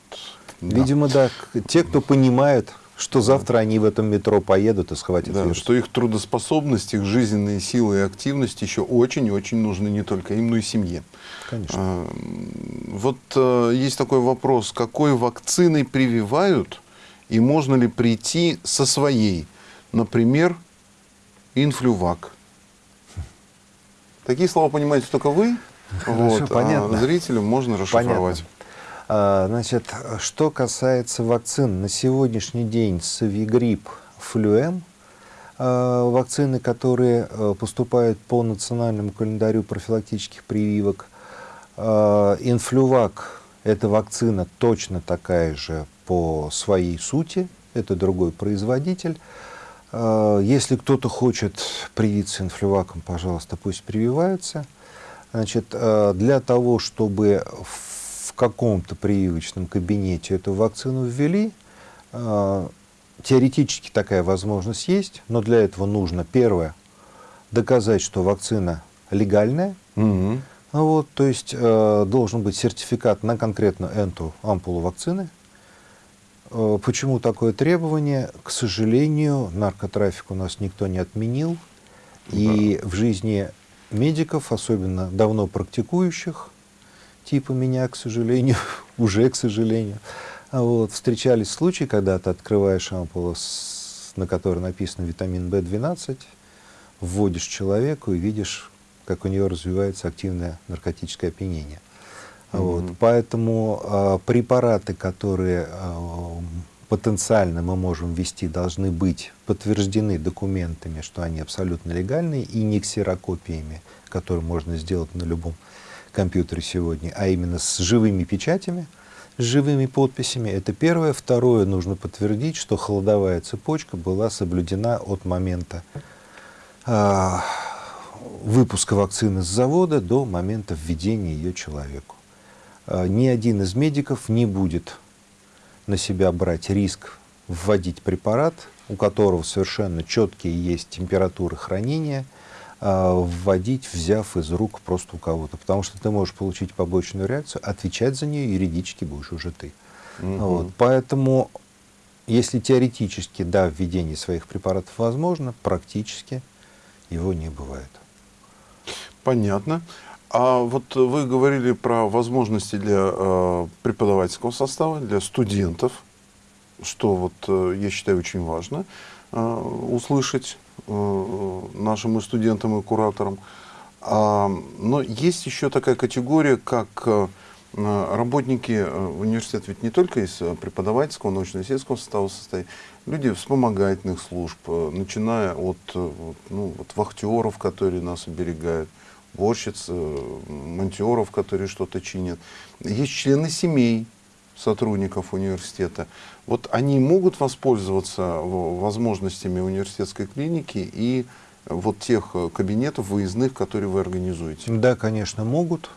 да. Видимо, да, те, кто понимают, что завтра они в этом метро поедут и схватят Да, вирус. что их трудоспособность, их жизненные силы и активность еще очень и очень нужны не только им, но и семье. Конечно. А, Вот э, есть такой вопрос, какой вакциной прививают и можно ли прийти со своей? Например, инфлювак. Такие слова понимаете только вы, Хорошо, вот, понятно. а зрителям можно расшифровать. Понятно. А, Значит, что касается вакцин, на сегодняшний день Савигрипп, Флюэм, а, вакцины, которые а, поступают по национальному календарю профилактических прививок, Инфлювак – это вакцина точно такая же по своей сути, это другой производитель. Если кто-то хочет привиться инфлюваком, пожалуйста, пусть прививаются. Значит, для того, чтобы каком-то прививочном кабинете эту вакцину ввели, э, теоретически такая возможность есть, но для этого нужно, первое, доказать, что вакцина легальная, ну вот, то есть э, должен быть сертификат на конкретно эту ампулу вакцины. Э, почему такое требование? К сожалению, наркотрафик у нас никто не отменил. И в жизни медиков, особенно давно практикующих, типа меня, к сожалению, [LAUGHS] уже, к сожалению, а вот, встречались случаи, когда ты открываешь ампулу, с- на которой написано витамин В12, вводишь человеку и видишь, как у нее развивается активное наркотическое опьянение. Вот. Мгм. Поэтому а, препараты, которые а, потенциально мы можем ввести, должны быть подтверждены документами, что они абсолютно легальные, и не ксерокопиями, которые можно сделать на любом компьютере сегодня, а именно с живыми печатями, с живыми подписями. Это первое. Второе, нужно подтвердить, что холодовая цепочка была соблюдена от момента а, выпуска вакцины с завода до момента введения ее человеку. А, Ни один из медиков не будет на себя брать риск вводить препарат, у которого совершенно четкие есть температуры хранения, вводить, взяв из рук просто у кого-то. Потому что ты можешь получить побочную реакцию, отвечать за нее юридически будешь уже ты. Мгм. Вот. Поэтому, если теоретически, да, введение своих препаратов возможно, практически его не бывает. Понятно. А вот вы говорили про возможности для э, преподавательского состава, для студентов, что вот э, я считаю очень важно э, услышать нашим и студентам, и кураторам. А, но есть еще такая категория, как э, э, работники э, университета, ведь не только из э, преподавательского, научно-исследовательского состава состоит, люди вспомогательных служб, э, начиная от э, ну, вот вахтеров, которые нас оберегают, уборщиц, э, монтеров, которые что-то чинят. Есть члены семей сотрудников университета. Вот они могут воспользоваться в- возможностями университетской клиники и вот тех э, кабинетов выездных, которые вы организуете. Да, конечно, могут.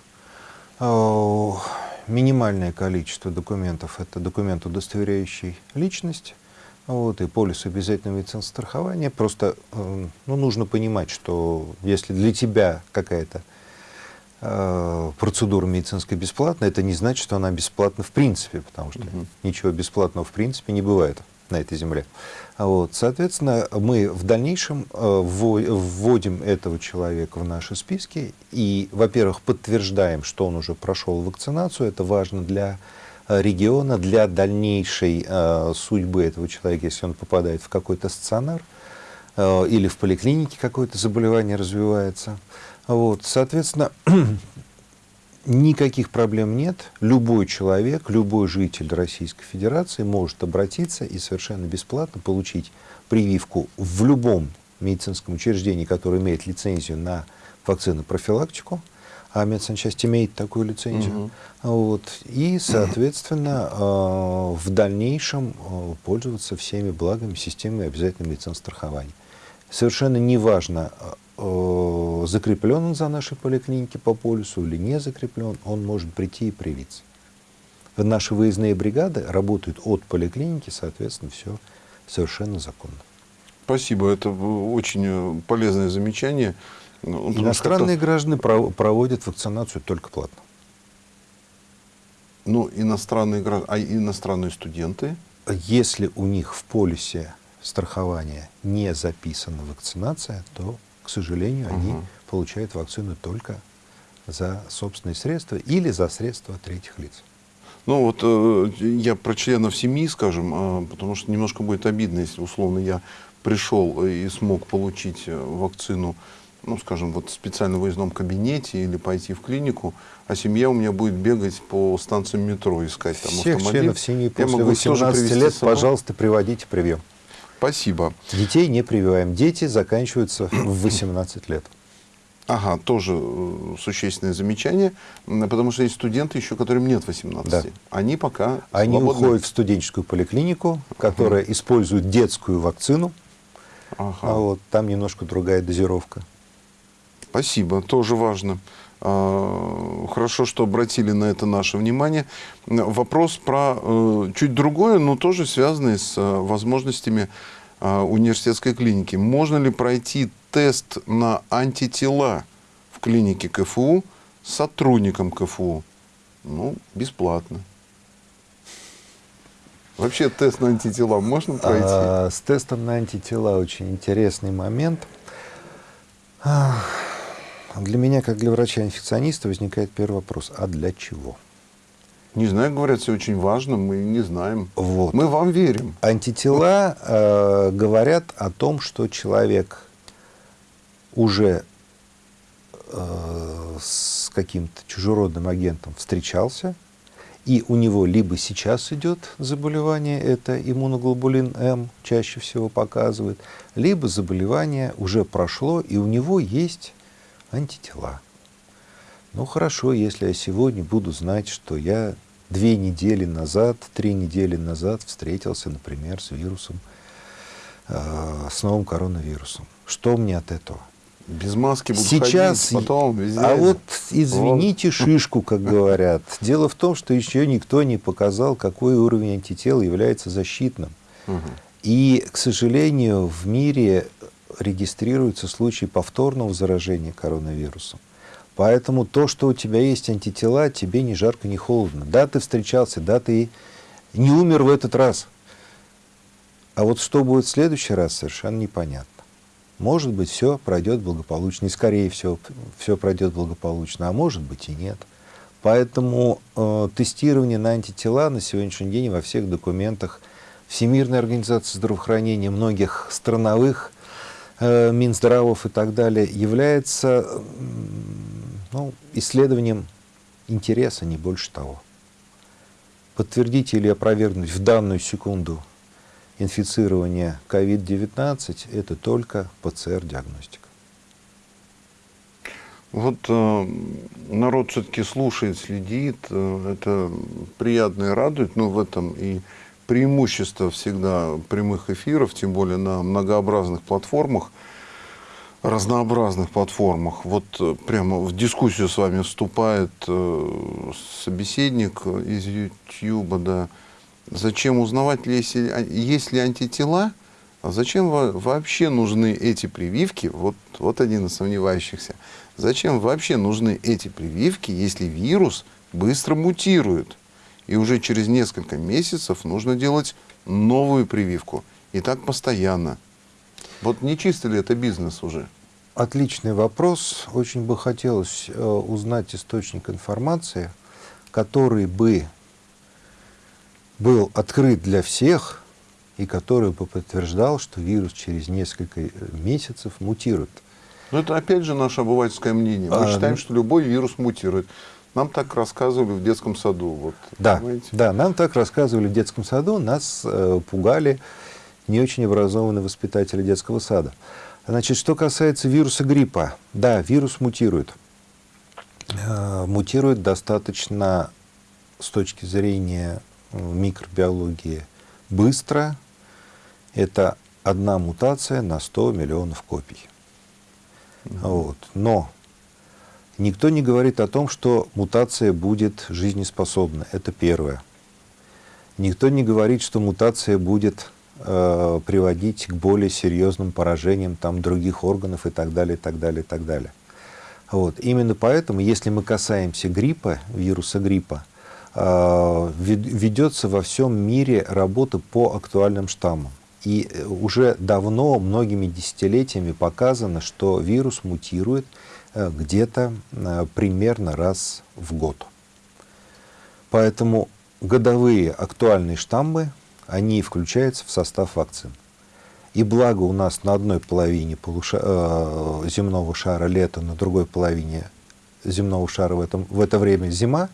Э, Минимальное количество документов – это документ, удостоверяющий личность, вот, и полис обязательного медицинского страхования. Просто э, ну, нужно понимать, что если для тебя какая-то э, процедура медицинская бесплатная, это не значит, что она бесплатна в принципе, потому что Мгм. ничего бесплатного в принципе не бывает на этой земле. А Вот, соответственно, мы в дальнейшем э, вво- вводим этого человека в наши списки и, во-первых, подтверждаем, что он уже прошел вакцинацию. Это важно для э, региона, для дальнейшей э, судьбы этого человека, если он попадает в какой-то стационар э, или в поликлинике какое-то заболевание развивается. Вот, соответственно, [CLEARS THROAT] никаких проблем нет. Любой человек, любой житель Российской Федерации может обратиться и совершенно бесплатно получить прививку в любом медицинском учреждении, которое имеет лицензию на вакцину профилактику, а медсанчасть имеет такую лицензию. Мгм. Вот, и, соответственно, э, [CLEARS THROAT] в дальнейшем э, пользоваться всеми благами системы обязательного медицинского страхования. Совершенно неважно, э, закреплен он за нашей поликлиники по полюсу или не закреплен, он может прийти и привиться. Наши выездные бригады работают от поликлиники, соответственно, все совершенно законно. Спасибо, это очень э, полезное замечание. Ну, Иностранные граждане пров- проводят вакцинацию только платно. Ну, иностранные граждане, а иностранные студенты? Если у них в полюсе страхования не записана вакцинация, то, к сожалению, они получают вакцину только за собственные средства или за средства третьих лиц. Ну вот э, я про членов семьи, скажем, э, потому что немножко будет обидно, если условно я пришел и смог получить э, вакцину, ну скажем, вот в специально выездном кабинете или пойти в клинику, а семья у меня будет бегать по станциям метро искать там Всех автомобиль. членов семьи после могу их тоже 18 привезти лет, пожалуйста, приводите привьем. Спасибо. Детей не прививаем. Дети заканчиваются [CLEARS THROAT] в 18 лет. Ага, тоже э, существенное замечание, потому что есть студенты еще, которым нет 18. Да. Они пока Они свободны. уходят в студенческую поликлинику, которая использует детскую вакцину. Ага. А вот там немножко другая дозировка. Спасибо, тоже важно. А, Хорошо, что обратили на это наше внимание. Вопрос про э, чуть другое, но тоже связанный с э, возможностями э, университетской клиники. Можно ли пройти тест на антитела в клинике КФУ с сотрудником КФУ? Ну, бесплатно. Вообще тест на антитела можно пройти? А, с тестом на антитела очень интересный момент. Для меня, как для врача-инфекциониста, возникает первый вопрос. А для чего? Не знаю, говорят, все очень важно, мы не знаем. Вот. Мы вам верим. Антитела э, говорят о том, что человек уже э, с каким-то чужеродным агентом встречался, и у него либо сейчас идет заболевание, это иммуноглобулин М чаще всего показывает, либо заболевание уже прошло, и у него есть антитела. Ну хорошо, если я сегодня буду знать, что я две недели назад, три недели назад встретился, например, с вирусом, э, с новым коронавирусом. Что мне от этого? Без маски буду Сейчас, ходить, потом везде. а вот извините шишку, как [LAUGHS] говорят. Дело в том, что еще никто не показал, какой уровень антител является защитным. Мгм. И, к сожалению, в мире регистрируются случаи повторного заражения коронавирусом. Поэтому то, что у тебя есть антитела, тебе ни жарко, ни холодно. Да, ты встречался, да, ты не умер в этот раз. А вот что будет в следующий раз, совершенно непонятно. Может быть, все пройдет благополучно, и скорее всего, все пройдет благополучно, а может быть и нет. Поэтому э, тестирование на антитела на сегодняшний день во всех документах Всемирной организации здравоохранения, многих страновых Минздравов и так далее является ну, исследованием интереса, не больше того. Подтвердить или опровергнуть в данную секунду инфицирование COVID-19 – это только ПЦР-диагностика. Вот э, народ все-таки слушает, следит, э, это приятно и радует, но в этом и преимущество всегда прямых эфиров, тем более на многообразных платформах, разнообразных платформах. Вот э, прямо в дискуссию с вами вступает э, собеседник из YouTube, да. Зачем узнавать, ли, если, а, есть ли антитела, а зачем во- вообще нужны эти прививки? Вот, вот один из сомневающихся. Зачем вообще нужны эти прививки, если вирус быстро мутирует? И уже через несколько месяцев нужно делать новую прививку. И так постоянно. Вот не чисто ли это бизнес уже? Отличный вопрос. Очень бы хотелось э, узнать источник информации, который бы был открыт для всех и который бы подтверждал, что вирус через несколько э, месяцев мутирует. Но это опять же наше обывательское мнение. Мы А, считаем, ну- что любой вирус мутирует. Нам так рассказывали в детском саду. Вот, Да, понимаете? да, нам так рассказывали в детском саду, нас э, пугали не очень образованные воспитатели детского сада. Значит, что касается вируса гриппа, да, вирус мутирует. Э, мутирует достаточно с точки зрения э, микробиологии быстро. Это одна мутация на 100 миллионов копий. Вот. Но Никто не говорит о том, что мутация будет жизнеспособна. Это первое. Никто не говорит, что мутация будет э, приводить к более серьезным поражениям там, других органов и так далее, и так далее, и так далее. Вот. Именно поэтому, если мы касаемся гриппа, вируса гриппа, э, вед- ведется во всем мире работа по актуальным штаммам. И э, уже давно, многими десятилетиями показано, что вирус мутирует где-то э, примерно раз в год. Поэтому годовые актуальные штаммы, они включаются в состав вакцин. И благо у нас на одной половине полуша- э, земного шара лето, на другой половине земного шара в, этом, в это время зима,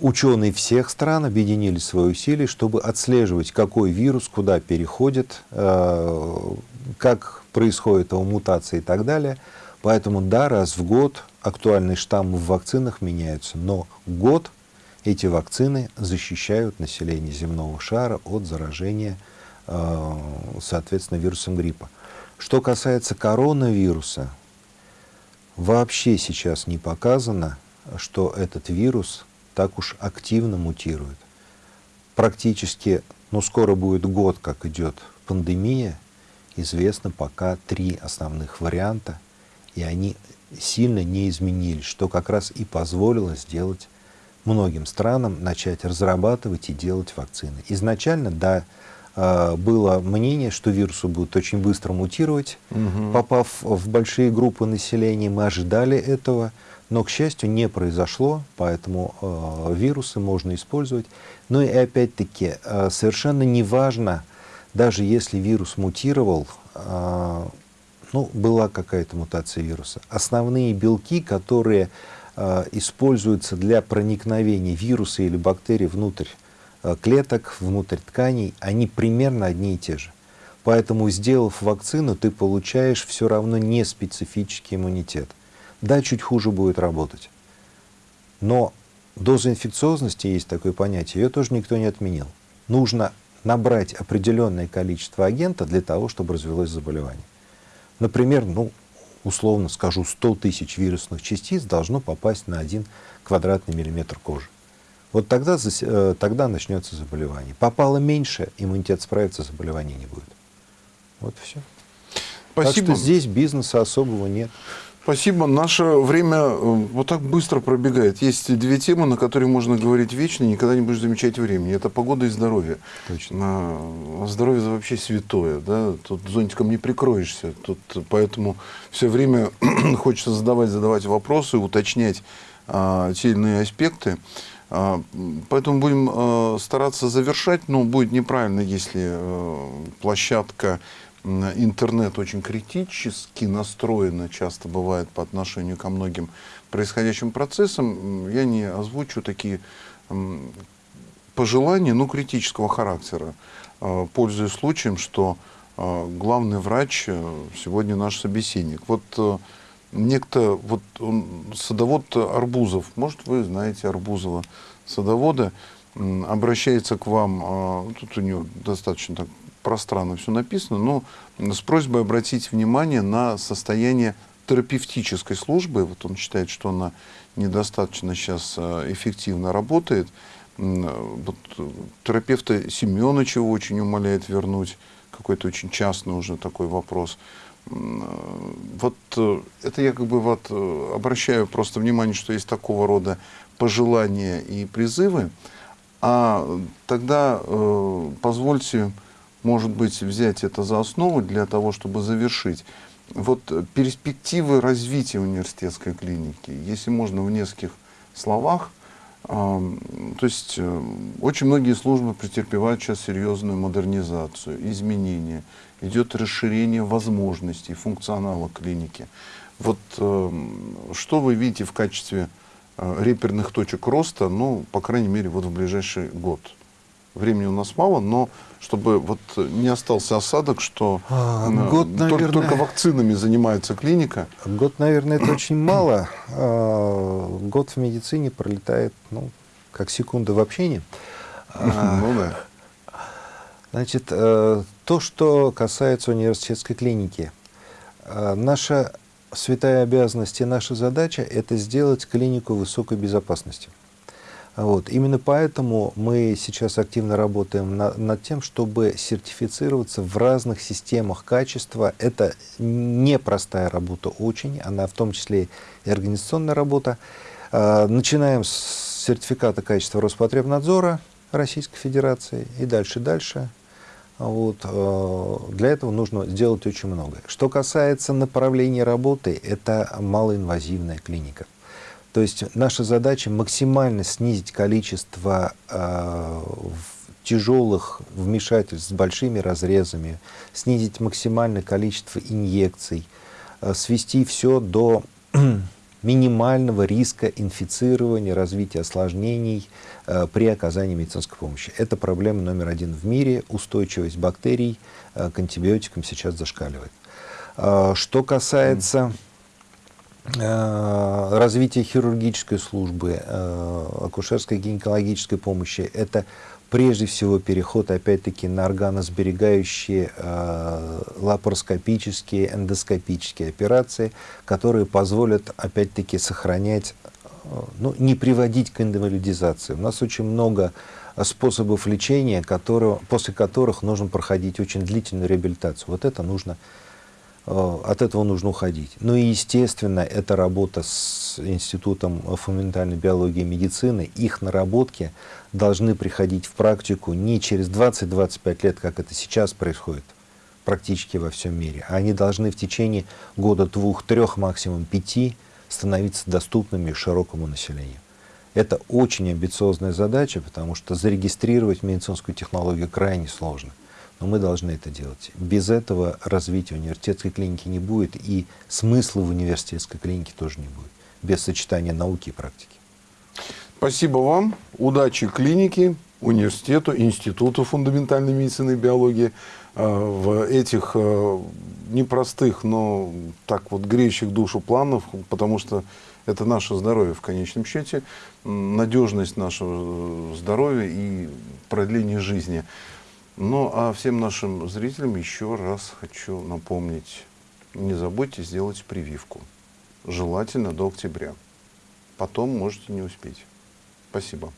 ученые всех стран объединили свои усилия, чтобы отслеживать, какой вирус куда переходит, э, как происходит его мутация и так далее. Поэтому да, раз в год актуальные штаммы в вакцинах меняются, но год эти вакцины защищают население земного шара от заражения, э, соответственно, вирусом гриппа. Что касается коронавируса, вообще сейчас не показано, что этот вирус так уж активно мутирует. Практически, ну скоро будет год, как идет пандемия, известно пока три основных варианта, и они сильно не изменились, что как раз и позволило сделать многим странам начать разрабатывать и делать вакцины. Изначально, да, э, было мнение, что вирусу будет очень быстро мутировать, Мгм. попав в большие группы населения, мы ожидали этого, но, к счастью, не произошло, поэтому э, вирусы можно использовать. Ну и опять-таки, э, совершенно не важно, даже если вирус мутировал, э, ну, была какая-то мутация вируса. Основные белки, которые э, используются для проникновения вируса или бактерий внутрь э, клеток, внутрь тканей, они примерно одни и те же. Поэтому, сделав вакцину, ты получаешь все равно не специфический иммунитет. Да, чуть хуже будет работать. Но доза инфекциозности, есть такое понятие, ее тоже никто не отменил. Нужно набрать определенное количество агента для того, чтобы развилось заболевание. Например, ну, условно скажу, 100 тысяч вирусных частиц должно попасть на один квадратный миллиметр кожи. Вот тогда, э, тогда начнется заболевание. Попало меньше, иммунитет справится, заболевания не будет. Вот и все. Спасибо. Так что здесь бизнеса особого нет. Спасибо. Наше время э, вот так быстро пробегает. Есть две темы, на которые можно говорить вечно, и никогда не будешь замечать времени. Это погода и здоровье. Точно. А, Здоровье вообще святое. Да? Тут зонтиком не прикроешься. Тут, поэтому все время [CLEARS THROAT] хочется задавать, задавать вопросы, уточнять а, те или иные аспекты. А, Поэтому будем э, стараться завершать, но будет неправильно, если э, площадка интернет очень критически настроена, часто бывает по отношению ко многим происходящим процессам. Я не озвучу такие пожелания, ну, критического характера. Э, Пользуясь случаем, что э, главный врач э, сегодня наш собеседник. Вот э, некто, вот он, садовод Арбузов, может, вы знаете Арбузова, садовода, обращается к вам, э, тут у него достаточно так пространно все написано, но с просьбой обратить внимание на состояние терапевтической службы. Вот он считает, что она недостаточно сейчас э, эффективно работает. М, Вот, э, терапевта Семеновича очень умоляет вернуть. Какой-то очень частный уже такой вопрос. Э, Вот э, это я как бы вот э, обращаю просто внимание, что есть такого рода пожелания и призывы. А тогда э, позвольте, может быть, взять это за основу для того, чтобы завершить. Вот э, перспективы развития университетской клиники, если можно в нескольких словах. То есть э, очень многие службы претерпевают сейчас серьезную модернизацию, изменения. Идет расширение возможностей, функционала клиники. Вот эм, что вы видите в качестве э, реперных точек роста, ну, по крайней мере, вот в ближайший год? Времени у нас мало, но чтобы вот не остался осадок, что А, э, год, тол- наверное. только вакцинами занимается клиника. Год, наверное, это [CLEARS THROAT] очень мало. А, Год в медицине пролетает, ну, как секунда в общении. [LAUGHS] А, Ну да. Значит, э, то, что касается университетской клиники. Э, Наша святая обязанность и наша задача – это сделать клинику высокой безопасности. Вот. Именно поэтому мы сейчас активно работаем на- над тем, чтобы сертифицироваться в разных системах качества. Это непростая работа очень, она в том числе и организационная работа. Э, Начинаем с сертификата качества Роспотребнадзора Российской Федерации и дальше-дальше. Вот, э, для этого нужно сделать очень многое. Что касается направления работы, это малоинвазивная клиника. То есть наша задача максимально снизить количество э, тяжелых вмешательств с большими разрезами, снизить максимальное количество инъекций, э, свести все до [CLEARS THROAT] минимального риска инфицирования, развития осложнений э, при оказании медицинской помощи. Это проблема номер один в мире. Устойчивость бактерий э, к антибиотикам сейчас зашкаливает. Э, что касается э, развития хирургической службы, э, акушерской гинекологической помощи, это прежде всего переход опять-таки на органосберегающие э, лапароскопические, эндоскопические операции, которые позволят опять-таки сохранять, э, ну, не приводить к инвалидизации. У нас очень много э, способов лечения, которые, после которых нужно проходить очень длительную реабилитацию. Вот это нужно Э, от этого нужно уходить. Ну и, естественно, это работа с Институтом фундаментальной биологии и медицины. Их наработки должны приходить в практику не через 20-25 лет, как это сейчас происходит практически во всем мире, а они должны в течение года, двух, трех, максимум пяти становиться доступными широкому населению. Это очень амбициозная задача, потому что зарегистрировать медицинскую технологию крайне сложно. Но мы должны это делать. Без этого развития университетской клиники не будет, и смысла в университетской клинике тоже не будет. Без сочетания науки и практики. Спасибо вам. Удачи клинике, университету, институту фундаментальной медицины и биологии э, в этих э, непростых, но так вот греющих душу планов, потому что это наше здоровье в конечном счете, надежность нашего э, здоровья и продление жизни. Ну, а всем нашим зрителям еще раз хочу напомнить, не забудьте сделать прививку. Желательно до октября. Потом можете не успеть. Спасибо.